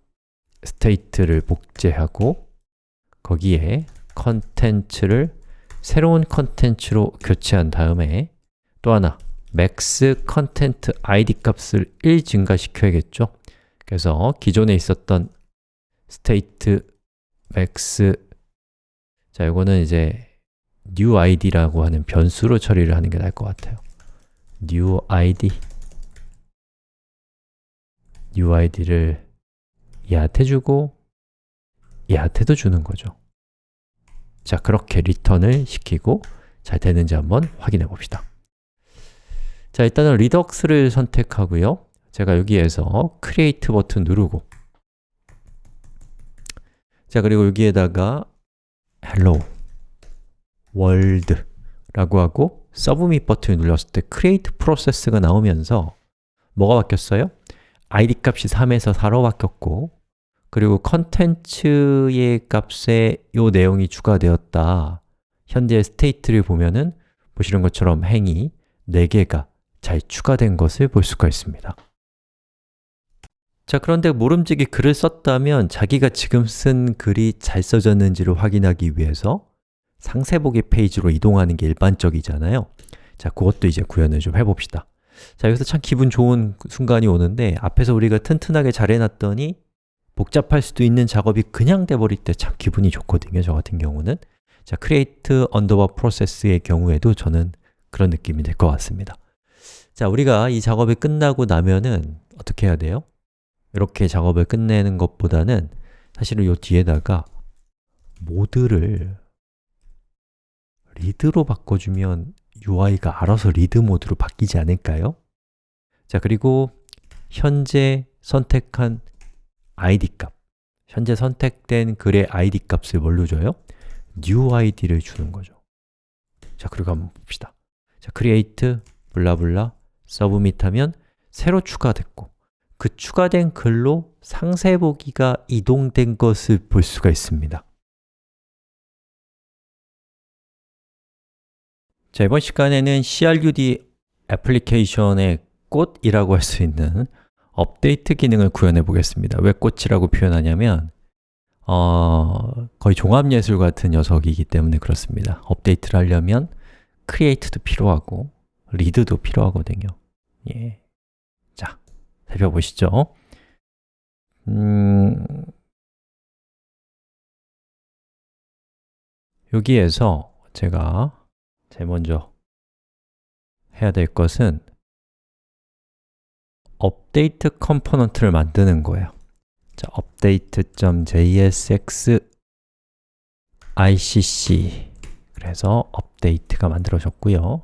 state를 복제하고 거기에 content를 새로운 컨텐츠로 교체한 다음에 또 하나 max content id 값을 1 증가시켜야겠죠? 그래서 기존에 있었던 state max 자, 이거는 이제 new id라고 하는 변수로 처리를 하는 게 나을 것 같아요. new id new id를 얘한테 주고 얘한테도 주는 거죠. 자, 그렇게 리턴을 시키고 잘 되는지 한번 확인해 봅시다. 자, 일단은 리덕스를 선택하고요. 제가 여기에서 create 버튼 누르고 자, 그리고 여기에다가 hello world 라고 하고 submit 버튼을 눌렀을 때 create process가 나오면서 뭐가 바뀌었어요? id 값이 3에서 4로 바뀌었고 그리고 컨텐츠의 값에 이 내용이 추가되었다. 현재 state를 보면은 보시는 것처럼 행이 4개가 잘 추가된 것을 볼 수가 있습니다. 자, 그런데 모름지기 글을 썼다면 자기가 지금 쓴 글이 잘 써졌는지를 확인하기 위해서 상세 보기 페이지로 이동하는 게 일반적이잖아요. 자, 그것도 이제 구현을 좀 해봅시다. 자, 여기서 참 기분 좋은 순간이 오는데 앞에서 우리가 튼튼하게 잘 해놨더니 복잡할 수도 있는 작업이 그냥 돼버릴 때 참 기분이 좋거든요, 저 같은 경우는 자, create underbar process의 경우에도 저는 그런 느낌이 될 것 같습니다 자, 우리가 이 작업이 끝나고 나면은 어떻게 해야 돼요? 이렇게 작업을 끝내는 것보다는 사실은 이 뒤에다가 모드를 리드로 바꿔주면 UI가 알아서 리드 모드로 바뀌지 않을까요? 자, 그리고 현재 선택한 id 값. 현재 선택된 글의 id 값을 뭘로 줘요? new id를 주는 거죠. 자, 그리고 한번 봅시다. 자, create 블라블라 submit 하면 새로 추가됐고 그 추가된 글로 상세 보기가 이동된 것을 볼 수가 있습니다. 자, 이번 시간에는 CRUD 애플리케이션의 꽃이라고 할 수 있는 업데이트 기능을 구현해 보겠습니다. 왜 꽃이라고 표현하냐면 어, 거의 종합예술 같은 녀석이기 때문에 그렇습니다. 업데이트를 하려면 create도 필요하고 read도 필요하거든요. 예. 자, 살펴보시죠. 음, 여기에서 제가 제일 먼저 해야 될 것은 업데이트 component를 만드는 거예요. 자, update.jsx icc 그래서 업데이트가 만들어졌고요.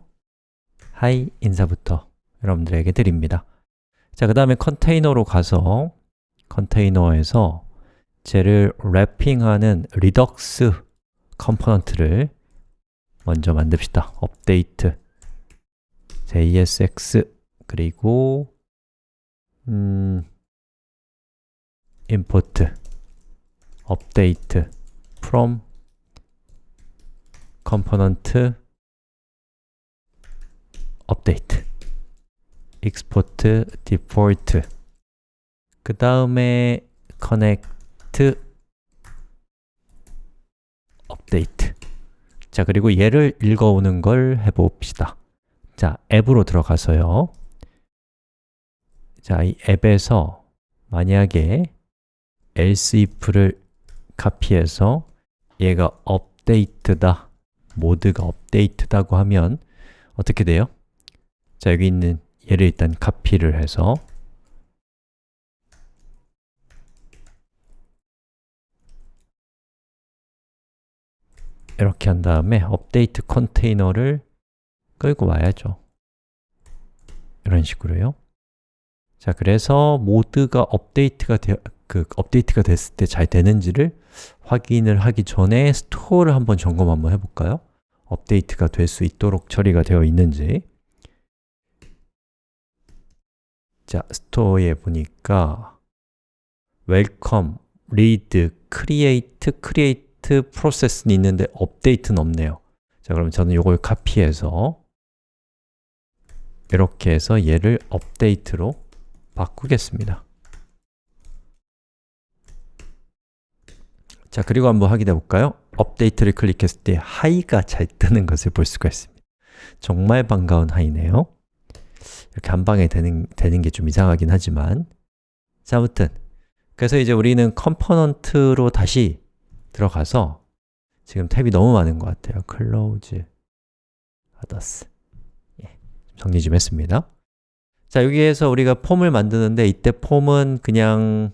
hi 인사부터 여러분들에게 드립니다. 자, 그 다음에 컨테이너로 가서 컨테이너에서 쟤를 wrapping하는 Redux 컴포넌트를 먼저 만듭시다. 업데이트. jsx 그리고 음, import update from component update export default 그 다음에 connect update 자, 그리고 얘를 읽어오는 걸 해봅시다 자, 앱으로 들어가서요 자, 이 앱에서 만약에 else if를 카피해서 얘가 업데이트다 모드가 업데이트다고 하면 어떻게 돼요? 자, 여기 있는 얘를 일단 카피를 해서 이렇게 한 다음에 업데이트 컨테이너를 끌고 와야죠 이런 식으로요 자, 그래서 모드가 업데이트가 되, 그 업데이트가 됐을 때 잘 되는지를 확인을 하기 전에 store를 한번 점검 한번 해볼까요? 업데이트가 될 수 있도록 처리가 되어 있는지 자, 스토어에 보니까 welcome, read, create, create 프로세스는 있는데 업데이트는 없네요 자, 그럼 저는 이걸 카피해서 이렇게 해서 얘를 업데이트로 바꾸겠습니다 자, 그리고 한번 확인해 볼까요? 업데이트를 클릭했을 때 hi가 잘 뜨는 것을 볼 수가 있습니다 정말 반가운 hi네요 이렇게 한 방에 되는, 되는 게 좀 이상하긴 하지만 자, 아무튼 그래서 이제 우리는 component로 다시 들어가서 지금 탭이 너무 많은 것 같아요. close others 예, 정리 좀 했습니다. 자, 여기에서 우리가 폼을 만드는데 이때 폼은 그냥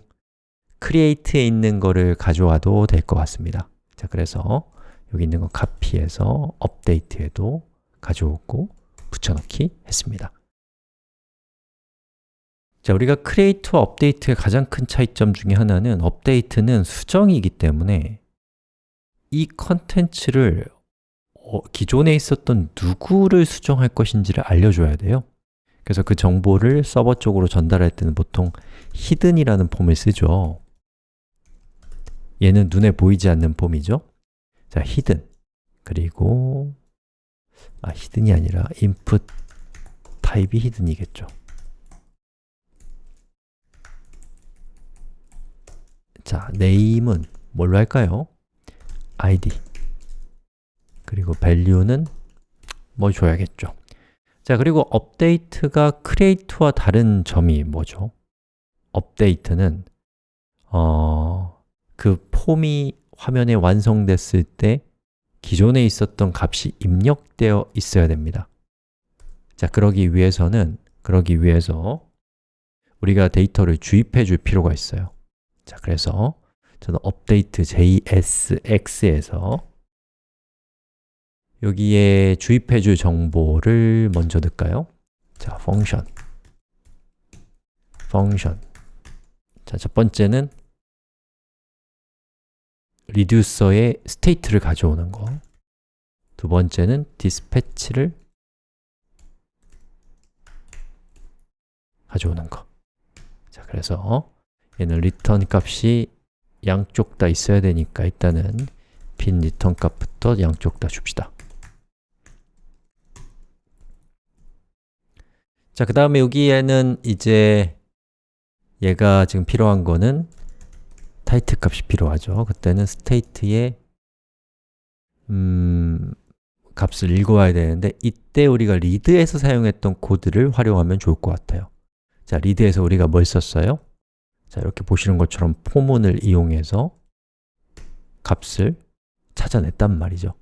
create에 있는 거를 가져와도 될 것 같습니다. 자, 그래서 여기 있는 거 카피해서 업데이트에도 가져오고 붙여넣기 했습니다. 자, 우리가 create와 update의 가장 큰 차이점 중에 하나는 update는 수정이기 때문에 이 컨텐츠를 어, 기존에 있었던 누구를 수정할 것인지를 알려줘야 돼요. 그래서 그 정보를 서버 쪽으로 전달할 때는 보통 hidden이라는 폼을 쓰죠. 얘는 눈에 보이지 않는 폼이죠. 자, hidden 그리고 아, hidden이 아니라 input 타입이 hidden이겠죠. 자, name은 뭘로 할까요? id 그리고 value는 뭐 줘야겠죠. 자, 그리고 update가 create와 다른 점이 뭐죠? update는 어, 그 폼이 화면에 완성됐을 때 기존에 있었던 값이 입력되어 있어야 됩니다. 자, 그러기 위해서는 그러기 위해서 우리가 데이터를 주입해 줄 필요가 있어요. 자, 그래서 저는 update JSX에서 여기에 주입해 줄 정보를 먼저 넣을까요? 자, function function 자, 첫 번째는 reducer의 state를 가져오는 거. 두 번째는 dispatch를 가져오는 거. 자, 그래서 얘는 return 값이 양쪽 다 있어야 되니까 일단은 빈 return 값부터 양쪽 다 줍시다. 자, 그 다음에 여기에는 이제 얘가 지금 필요한 거는 타이틀 값이 필요하죠. 그때는 state의 음, 값을 읽어와야 되는데 이때 우리가 read에서 사용했던 코드를 활용하면 좋을 것 같아요. 자, read에서 우리가 뭘 썼어요? 자, 이렇게 보시는 것처럼 포문을 이용해서 값을 찾아냈단 말이죠.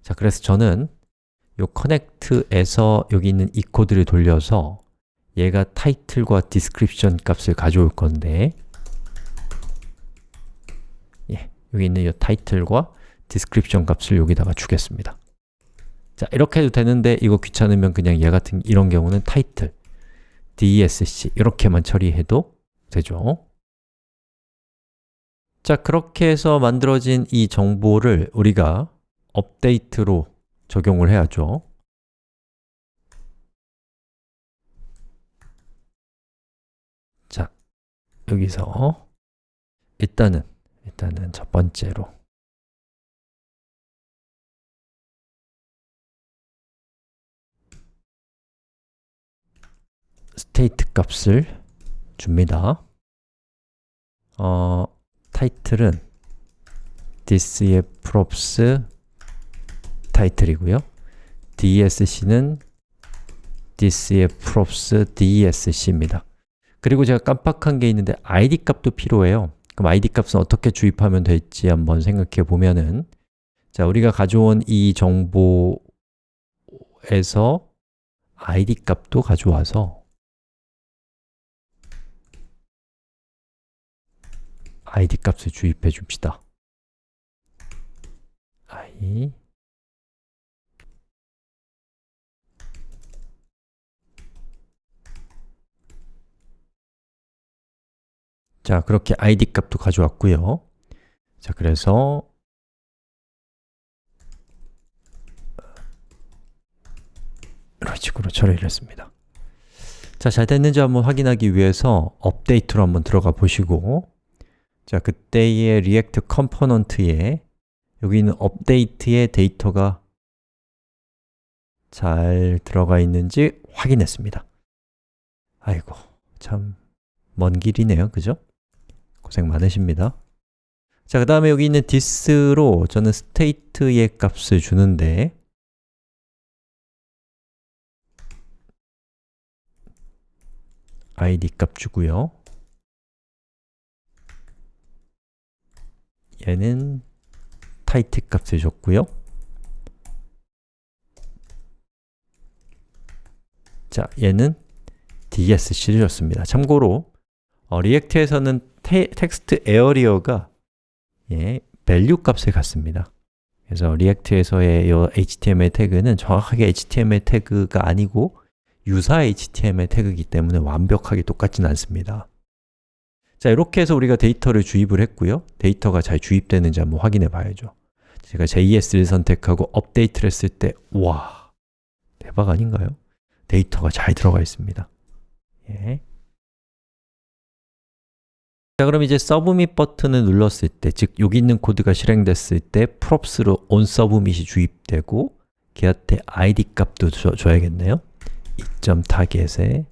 자, 그래서 저는 요 connect에서 여기 있는 이 코드를 돌려서 얘가 title과 description 값을 가져올 건데 예, 여기 있는 이 title과 description 값을 여기다가 주겠습니다. 자, 이렇게 해도 되는데 이거 귀찮으면 그냥 얘 같은 이런 경우는 title, dsc 이렇게만 처리해도 되죠. 자, 그렇게 해서 만들어진 이 정보를 우리가 업데이트로 적용을 해야죠. 자, 여기서 일단은 일단은 첫 번째로 state 값을 줍니다. 어, 타이틀은 this의 props 타이틀이고요. dsc는 this의 props dsc입니다. 그리고 제가 깜빡한 게 있는데 id 값도 필요해요. 그럼 id 값은 어떻게 주입하면 될지 한번 생각해 보면은 자, 우리가 가져온 이 정보에서 id 값도 가져와서 id 값을 주입해 줍시다. i 자, 그렇게 id 값도 가져왔고요. 자, 그래서 이런 식으로 처리를 했습니다. 자, 잘 됐는지 한번 확인하기 위해서 업데이트로 한번 들어가 보시고 자, 그때의 React component에 여기 있는 업데이트의 데이터가 잘 들어가 있는지 확인했습니다. 아이고, 참 먼 길이네요. 그죠? 고생 많으십니다. 자, 그 다음에 여기 있는 this로 저는 state의 값을 주는데 id 값 주고요. 얘는 title 값을 줬고요. 자, 얘는 desc를 줬습니다. 참고로 어, React에서는 테, textarea가 예, value 값을 갖습니다. 그래서 React에서의 이 HTML 태그는 정확하게 HTML 태그가 아니고 유사 HTML 태그이기 때문에 완벽하게 똑같지는 않습니다. 자, 이렇게 해서 우리가 데이터를 주입을 했고요. 데이터가 잘 주입되는지 한번 확인해 봐야죠. 제가 JS를 선택하고 업데이트를 했을 때 와, 대박 아닌가요? 데이터가 잘 들어가 있습니다. 예. 자, 그럼 이제 submit 버튼을 눌렀을 때, 즉 여기 있는 코드가 실행됐을 때 props로 onSubmit이 주입되고 걔한테 id 값도 줘, 줘야겠네요. e.target에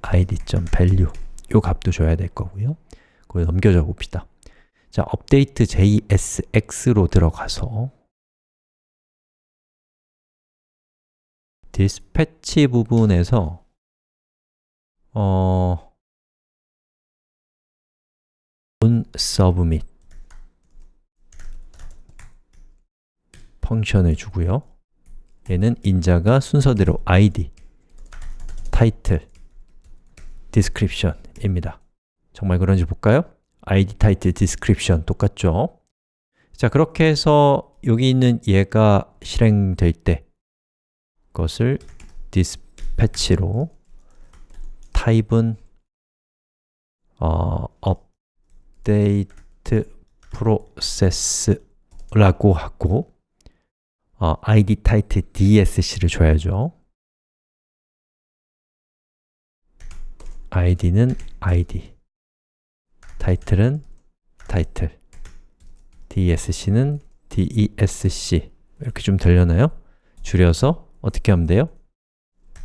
id.value 요 값도 줘야 될 거고요. 그걸 넘겨줘 봅시다. 자, update JSX로 들어가서 dispatch 부분에서 어 on submit 펑션을 주고요. 얘는 인자가 순서대로 id, title, description입니다. 정말 그런지 볼까요? id, title, description 똑같죠? 자, 그렇게 해서 여기 있는 얘가 실행될 때 것을 dispatch로 타입은 어, update process라고 하고 어, id title dsc를 줘야죠. id는 id, title은 title, dsc는 desc 이렇게 좀 들려나요? 줄여서 어떻게 하면 돼요?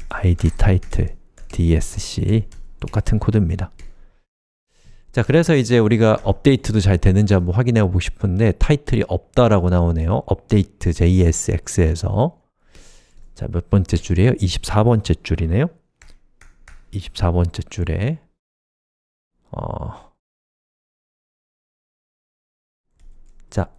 id, title, dsc 똑같은 코드입니다. 자, 그래서 이제 우리가 업데이트도 잘 되는지 한번 확인해 보고 싶은데 타이틀이 없다라고 나오네요. 업데이트 JSX에서 자, 몇 번째 줄이에요? 24번째 줄이네요. 24번째 줄에 어... 자,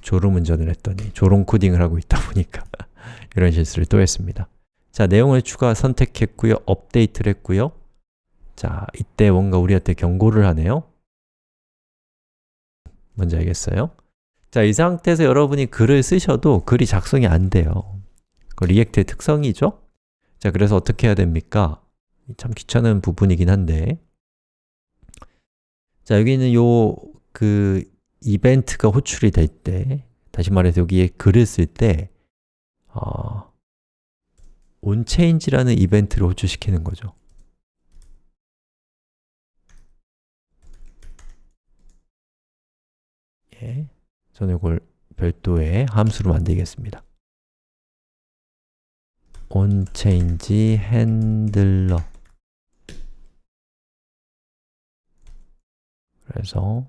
졸음 운전을 했더니 졸음 코딩을 하고 있다 보니까 이런 실수를 또 했습니다. 자, 내용을 추가 선택했고요. 업데이트를 했고요. 자, 이때 뭔가 우리한테 경고를 하네요. 뭔지 알겠어요? 자, 이 상태에서 여러분이 글을 쓰셔도 글이 작성이 안 돼요. 그 React의 특성이죠? 자, 그래서 어떻게 해야 됩니까? 참 귀찮은 부분이긴 한데 자, 여기는 요 그 이벤트가 호출이 될 때 다시 말해서 여기에 글을 쓸때 어, onChange라는 이벤트를 호출시키는 거죠. 예, 저는 이걸 별도의 함수로 만들겠습니다. onChange handler 그래서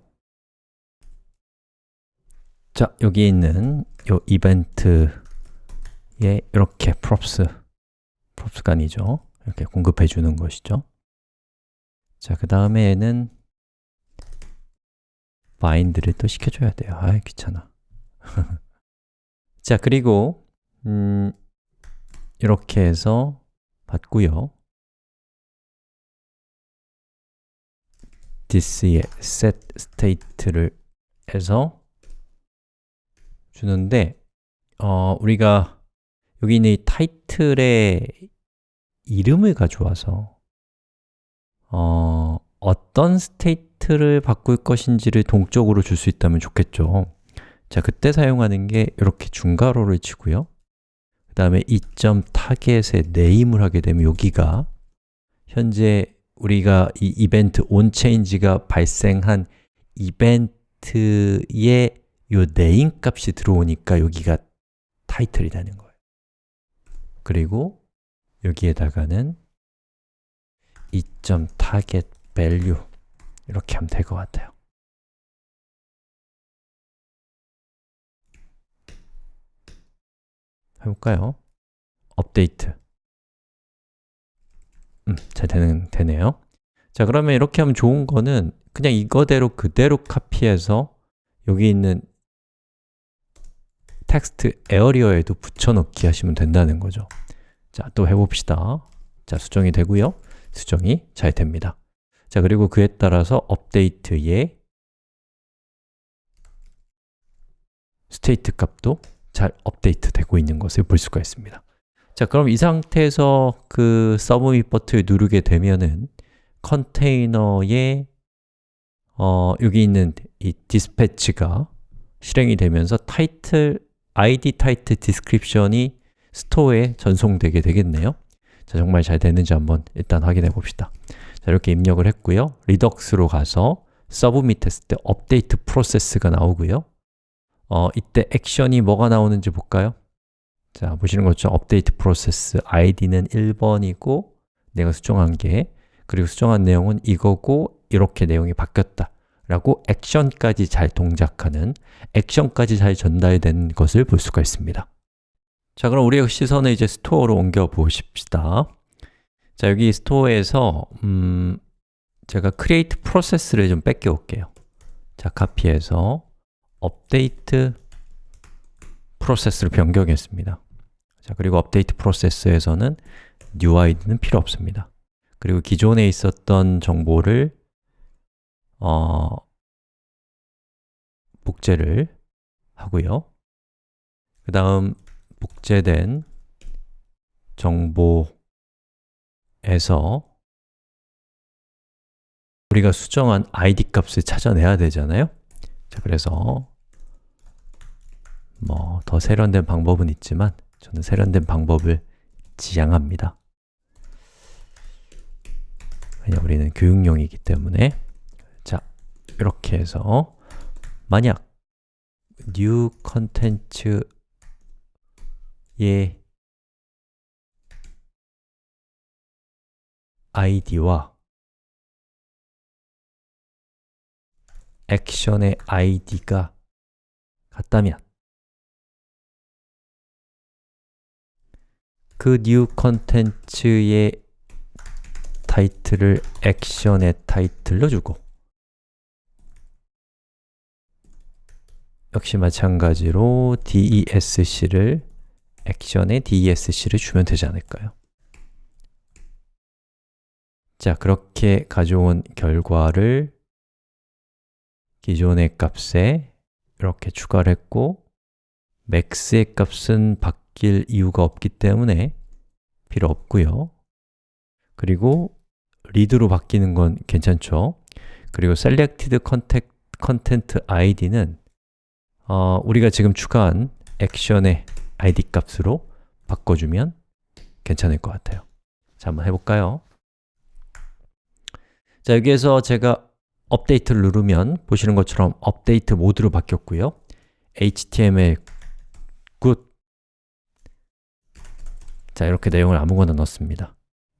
자, 여기 있는 이 이벤트에 이렇게 props, props가 아니죠. 이렇게 공급해 주는 것이죠. 자, 그 다음에는 bind를 또 시켜줘야 돼요. 아 귀찮아. 자, 그리고 음, 이렇게 해서 받고요. this의 set state를 해서 주는데 어, 우리가 여기 있는 이 타이틀의 이름을 가져와서 어, 어떤 state 를 바꿀 것인지를 동적으로 줄 수 있다면 좋겠죠. 자, 그때 사용하는 게 이렇게 중괄호를 치고요. 그 다음에 e 점 target에 name을 하게 되면 여기가 현재 우리가 이 이벤트 onChange가 발생한 이벤트의 요 네임 값이 들어오니까 여기가 타이틀이 되는 거예요. 그리고 여기에다가는 이점 target value 이렇게 하면 될 것 같아요. 해볼까요? 업데이트. 음, 잘 되는, 되네요. 자, 그러면 이렇게 하면 좋은 거는 그냥 이거대로 그대로 카피해서 여기 있는 텍스트 에어리어에도 붙여넣기 하시면 된다는 거죠. 자, 또 해봅시다. 자, 수정이 되고요. 수정이 잘 됩니다 자, 그리고 그에 따라서 업데이트의 state 값도 잘 업데이트 되고 있는 것을 볼 수가 있습니다. 자, 그럼 이 상태에서 그 submit 버튼을 누르게 되면은 컨테이너에 어, 여기 있는 이 dispatch가 실행이 되면서 타이틀, id 타이틀 디스크립션이 스토어에 전송되게 되겠네요. 자, 정말 잘 되는지 한번 일단 확인해 봅시다 자, 이렇게 입력을 했고요. Redux로 가서 submit 했을 때 update process가 나오고요. 어, 이때 액션이 뭐가 나오는지 볼까요? 자, 보시는 것처럼 update process id는 1번이고 내가 수정한 게 그리고 수정한 내용은 이거고 이렇게 내용이 바뀌었다 라고 액션까지 잘 동작하는 액션까지 잘 전달된 것을 볼 수가 있습니다. 자, 그럼 우리의 시선을 이제 store로 옮겨 보십시다 자, 여기 스토어에서 음, 제가 create process를 좀 뺏겨 올게요. 자, 카피해서 업데이트 프로세스를 변경했습니다. 자, 그리고 업데이트 프로세스에서는 new id는 필요 없습니다. 그리고 기존에 있었던 정보를 어, 복제를 하고요. 그 다음 복제된 정보 에서 우리가 수정한 id 값을 찾아내야 되잖아요? 자, 그래서 뭐 더 세련된 방법은 있지만 저는 세련된 방법을 지향합니다. 왜냐 우리는 교육용이기 때문에. 자, 이렇게 해서 만약 new 컨텐츠의 id와 액션의 id가 같다면 그 new 컨텐츠의 타이틀을 액션의 타이틀로 주고 역시 마찬가지로 DESC를 액션의 DESC를 주면 되지 않을까요? 자, 그렇게 가져온 결과를 기존의 값에 이렇게 추가를 했고 max의 값은 바뀔 이유가 없기 때문에 필요 없고요. 그리고 read로 바뀌는 건 괜찮죠. 그리고 selected content id는 어, 우리가 지금 추가한 액션의 id 값으로 바꿔주면 괜찮을 것 같아요. 자, 한번 해볼까요? 자, 여기에서 제가 업데이트를 누르면 보시는 것처럼 업데이트 모드로 바뀌었고요. HTML good. 자, 이렇게 내용을 아무거나 넣습니다.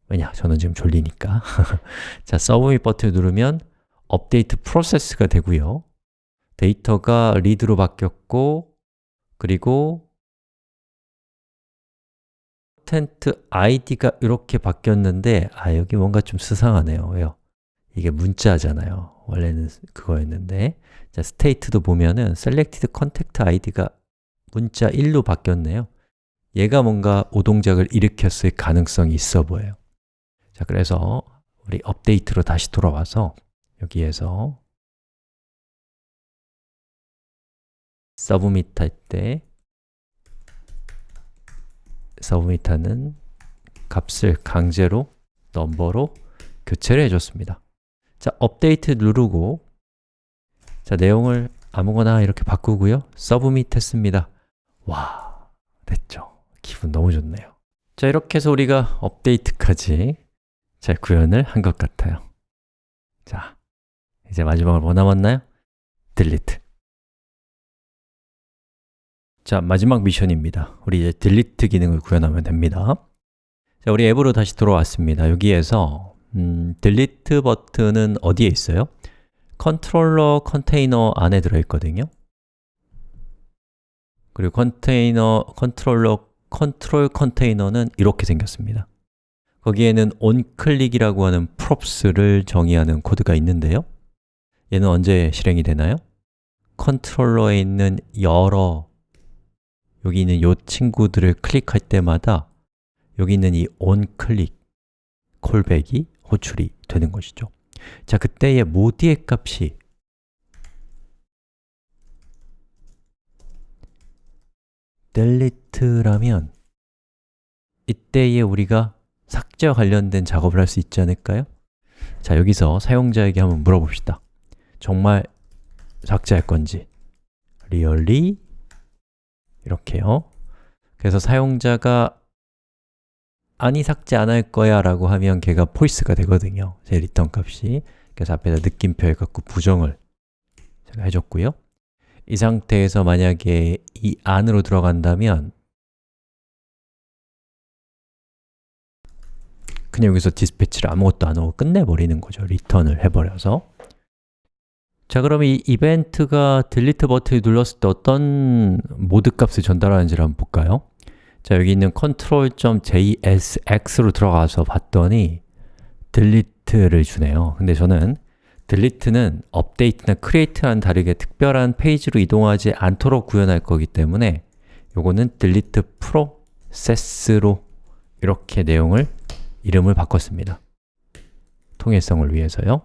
왜냐? 저는 지금 졸리니까. 자, submit 버튼을 누르면 update process가 되고요. 데이터가 read로 바뀌었고 그리고 content id가 이렇게 바뀌었는데 아, 여기 뭔가 좀 수상하네요. 왜요? 이게 문자잖아요. 원래는 그거였는데. 자, state도 보면은 selected content id가 문자 1로 바뀌었네요. 얘가 뭔가 오동작을 일으켰을 가능성이 있어 보여요. 자, 그래서 우리 업데이트로 다시 돌아와서 여기에서 서브밋 할 때 서브밋 하는 값을 강제로 넘버로 교체를 해줬습니다 자, 업데이트 누르고 자, 내용을 아무거나 이렇게 바꾸고요. 서브밋 했습니다. 와, 됐죠? 기분 너무 좋네요. 자, 이렇게 해서 우리가 업데이트까지 잘 구현을 한 것 같아요. 자, 이제 마지막으로 뭐 남았나요? delete. 자, 마지막 미션입니다. 우리 이제 delete 기능을 구현하면 됩니다. 자, 우리 앱으로 다시 돌아왔습니다. 여기에서 음, delete 버튼은 어디에 있어요? 컨트롤러 컨테이너 안에 들어있거든요 그리고 컨테이너, 컨트롤러, 컨트롤 컨테이너는 이렇게 생겼습니다 거기에는 onClick이라고 하는 props를 정의하는 코드가 있는데요 얘는 언제 실행이 되나요? 컨트롤러에 있는 여러 여기 있는 요 친구들을 클릭할 때마다 여기 있는 이 onClick callback이 호출이 되는 것이죠. 자, 그때의 모드의 값이 delete라면 이때에 우리가 삭제와 관련된 작업을 할 수 있지 않을까요? 자, 여기서 사용자에게 한번 물어봅시다. 정말 삭제할 건지. Really? 이렇게요. 그래서 사용자가 아니 삭제 안 할 거야 라고 하면 걔가 false가 되거든요. 제 리턴 값이. 그래서 앞에다 느낌표 해 갖고 부정을 제가 해줬고요. 이 상태에서 만약에 이 안으로 들어간다면 그냥 여기서 dispatch를 아무것도 안 하고 끝내버리는 거죠. 리턴을 해버려서. 자 그럼 이 이벤트가 delete 버튼을 눌렀을 때 어떤 모드 값을 전달하는지를 한번 볼까요? 자 여기 있는 control.jsx로 들어가서 봤더니 delete를 주네요. 근데 저는 delete는 update나 create와는 다르게 특별한 페이지로 이동하지 않도록 구현할 거기 때문에 요거는 delete process로 이렇게 내용을 이름을 바꿨습니다. 통일성을 위해서요.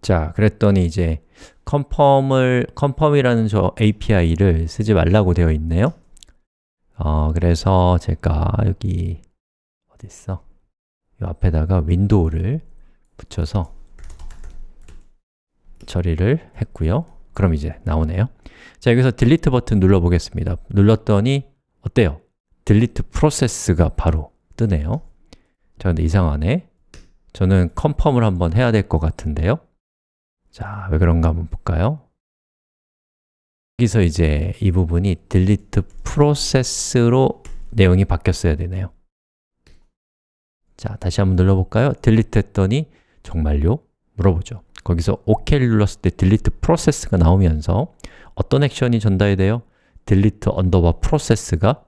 자, 그랬더니 이제 confirm을, confirm이라는 저 API를 쓰지 말라고 되어 있네요 어, 그래서 제가 여기 어디 있어? 이 앞에다가 window를 붙여서 처리를 했고요 그럼 이제 나오네요 자, 여기서 delete 버튼 눌러 보겠습니다 눌렀더니 어때요? delete process가 바로 뜨네요 자, 근데 이상하네 저는 confirm을 한번 해야 될 것 같은데요 자, 왜 그런가 한번 볼까요? 여기서 이제 이 부분이 delete process로 내용이 바뀌었어야 되네요 자, 다시 한번 눌러볼까요? delete 했더니 정말요? 물어보죠 거기서 OK를 눌렀을 때 delete process가 나오면서 어떤 액션이 전달이 돼요? delete underbar process가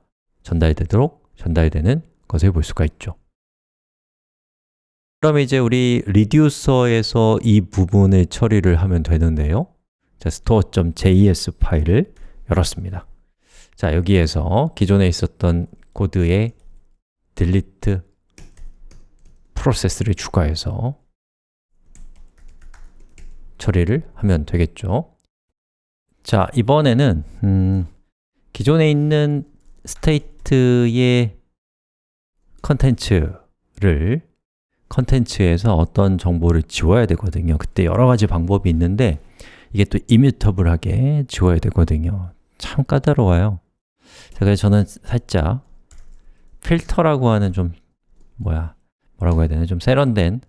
전달되도록 전달되는 것을 볼 수가 있죠 그럼 이제 우리 리듀서에서 이 부분을 처리를 하면 되는데요 자, store.js 파일을 열었습니다. 자, 여기에서 기존에 있었던 코드에 delete process를 추가해서 처리를 하면 되겠죠. 자, 이번에는 음, 기존에 있는 state의 컨텐츠를 컨텐츠에서 어떤 정보를 지워야 되거든요. 그때 여러 가지 방법이 있는데 이게 또 이뮤터블하게 지워야 되거든요. 참 까다로워요. 자, 그래서 저는 살짝 필터라고 하는 좀 뭐야 뭐라고 해야 되나? 좀 세련된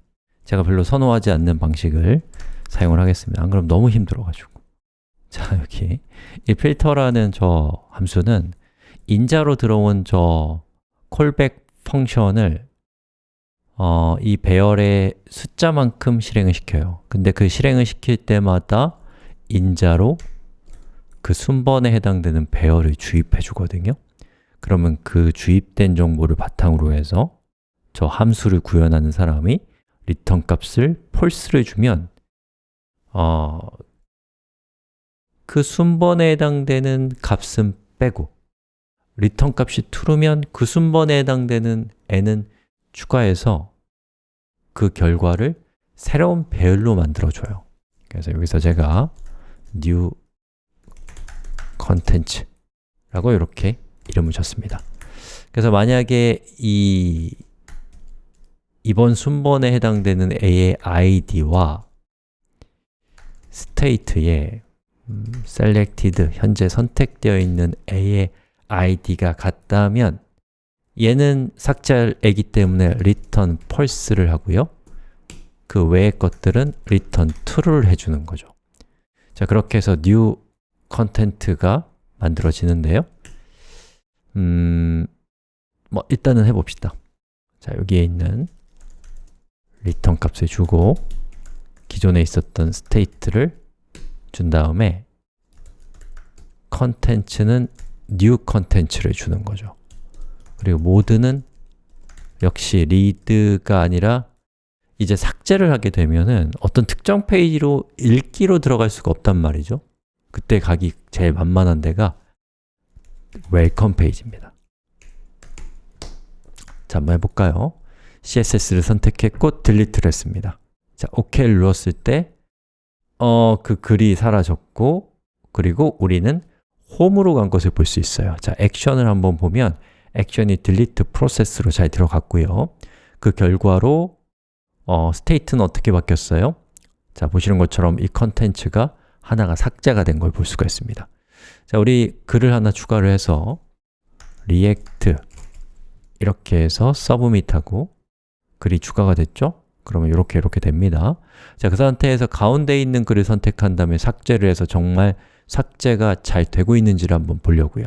제가 별로 선호하지 않는 방식을 사용을 하겠습니다. 안 그럼 너무 힘들어가지고. 자, 여기 이 필터라는 저 함수는 인자로 들어온 저 콜백 펑션을 어, 이 배열의 숫자만큼 실행을 시켜요. 근데 그 실행을 시킬 때마다 인자로 그 순번에 해당되는 배열을 주입해 주거든요. 그러면 그 주입된 정보를 바탕으로 해서 저 함수를 구현하는 사람이 리턴 값을 false를 주면 어, 그 순번에 해당되는 값은 빼고 리턴 값이 true면 그 순번에 해당되는 애는 추가해서 그 결과를 새로운 배열로 만들어줘요. 그래서 여기서 제가 new content 라고 이렇게 이름을 줬습니다. 그래서 만약에 이 이번 순번에 해당되는 a의 id와 state의 음, selected, 현재 선택되어 있는 a의 id가 같다면 얘는 삭제할 애기 때문에 return false를 하고요. 그 외의 것들은 return true를 해주는 거죠 자, 그렇게 해서 new content가 만들어지는데요. 음, 뭐 일단은 해봅시다. 자, 여기에 있는 return 값을 주고 기존에 있었던 state를 준 다음에 content는 new content를 주는 거죠. 그리고 모드는 역시 read가 아니라 이제 삭제를 하게 되면은 어떤 특정 페이지로 읽기로 들어갈 수가 없단 말이죠. 그때 가기 제일 만만한 데가 welcome 페이지입니다. 자, 한번 해볼까요? CSS를 선택했고 delete를 했습니다. 자, OK를 눌렀을 때 어, 그 글이 사라졌고 그리고 우리는 홈으로 간 것을 볼 수 있어요. 자, 액션을 한번 보면 액션이 delete process로 잘 들어갔고요. 그 결과로 어, state는 어떻게 바뀌었어요? 자, 보시는 것처럼 이 컨텐츠가 하나가 삭제가 된 걸 볼 수가 있습니다 자, 우리 글을 하나 추가를 해서 React 이렇게 해서 submit하고 글이 추가가 됐죠? 그러면 이렇게 이렇게 됩니다 자, 그 상태에서 가운데 있는 글을 선택한 다음에 삭제를 해서 정말 삭제가 잘 되고 있는지를 한번 보려고요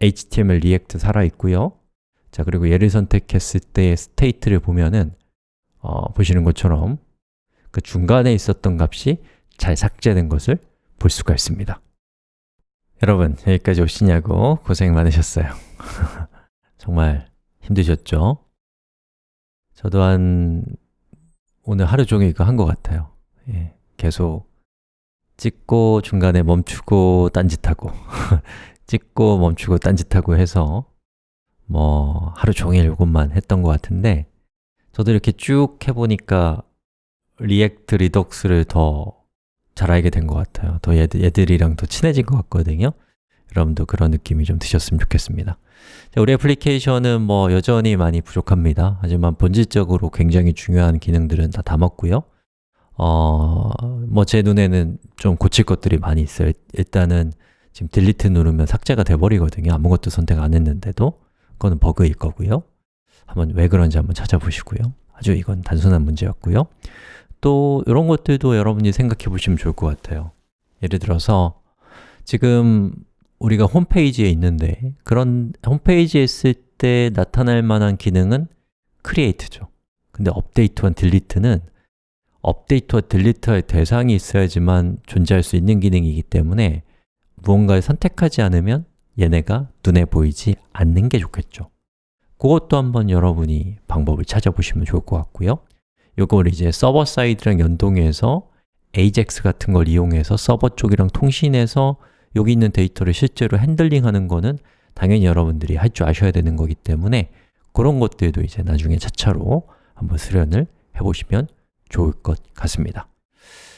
HTML React 살아있고요 자, 그리고 얘를 선택했을 때의 state를 보면은 어, 보시는 것처럼 그 중간에 있었던 값이 잘 삭제된 것을 볼 수가 있습니다. 여러분, 여기까지 오시냐고 고생 많으셨어요. 정말 힘드셨죠? 저도 한 오늘 하루 종일 이거 한 것 같아요. 예, 계속 찍고 중간에 멈추고 딴짓하고 찍고 멈추고 딴짓하고 해서 뭐 하루 종일 이것만 했던 것 같은데 저도 이렇게 쭉 해보니까 React Redux를 더 잘 알게 된 것 같아요. 더 얘들, 얘들이랑 더 친해진 것 같거든요. 여러분도 그런 느낌이 좀 드셨으면 좋겠습니다. 자, 우리 애플리케이션은 뭐 여전히 많이 부족합니다. 하지만 본질적으로 굉장히 중요한 기능들은 다 담았고요. 어, 뭐 제 눈에는 좀 고칠 것들이 많이 있어요. 일단은 지금 딜리트 누르면 삭제가 돼버리거든요. 아무것도 선택 안 했는데도. 그거는 버그일 거고요 한번 왜 그런지 한번 찾아보시고요. 아주 이건 단순한 문제였고요. 또 이런 것들도 여러분이 생각해 보시면 좋을 것 같아요. 예를 들어서 지금 우리가 홈페이지에 있는데 그런 홈페이지에 있을 때 나타날 만한 기능은 create죠. 근데 업데이트와 딜리트는 업데이트와 딜리트의 대상이 있어야지만 존재할 수 있는 기능이기 때문에 무언가를 선택하지 않으면 얘네가 눈에 보이지 않는 게 좋겠죠 그것도 한번 여러분이 방법을 찾아보시면 좋을 것 같고요. 이걸 이제 server side랑 연동해서 AJAX 같은 걸 이용해서 서버 쪽이랑 통신해서 여기 있는 데이터를 실제로 핸들링하는 거는 당연히 여러분들이 할 줄 아셔야 되는 거기 때문에 그런 것들도 이제 나중에 차차로 한번 수련을 해보시면 좋을 것 같습니다.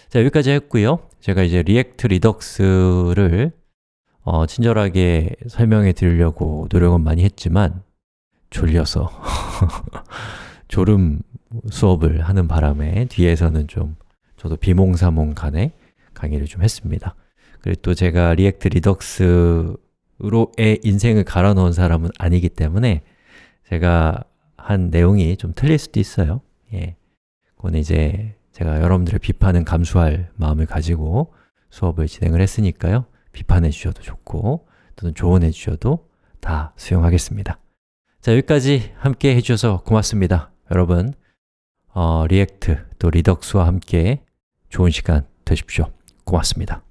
자, 여기까지 했고요. 제가 이제 React Redux를 어, 친절하게 설명해 드리려고 노력은 많이 했지만 졸려서 졸음 수업을 하는 바람에 뒤에서는 좀 저도 비몽사몽 간에 강의를 좀 했습니다. 그리고 또 제가 React Redux로의 인생을 갈아 넣은 사람은 아니기 때문에 제가 한 내용이 좀 틀릴 수도 있어요. 예. 그건 이제 제가 여러분들을 비판은 감수할 마음을 가지고 수업을 진행을 했으니까요. 비판해 주셔도 좋고 또는 조언해 주셔도 다 수용하겠습니다 자, 여기까지 함께 해주셔서 고맙습니다. 여러분, 어, React 또 Redux와 함께 좋은 시간 되십시오. 고맙습니다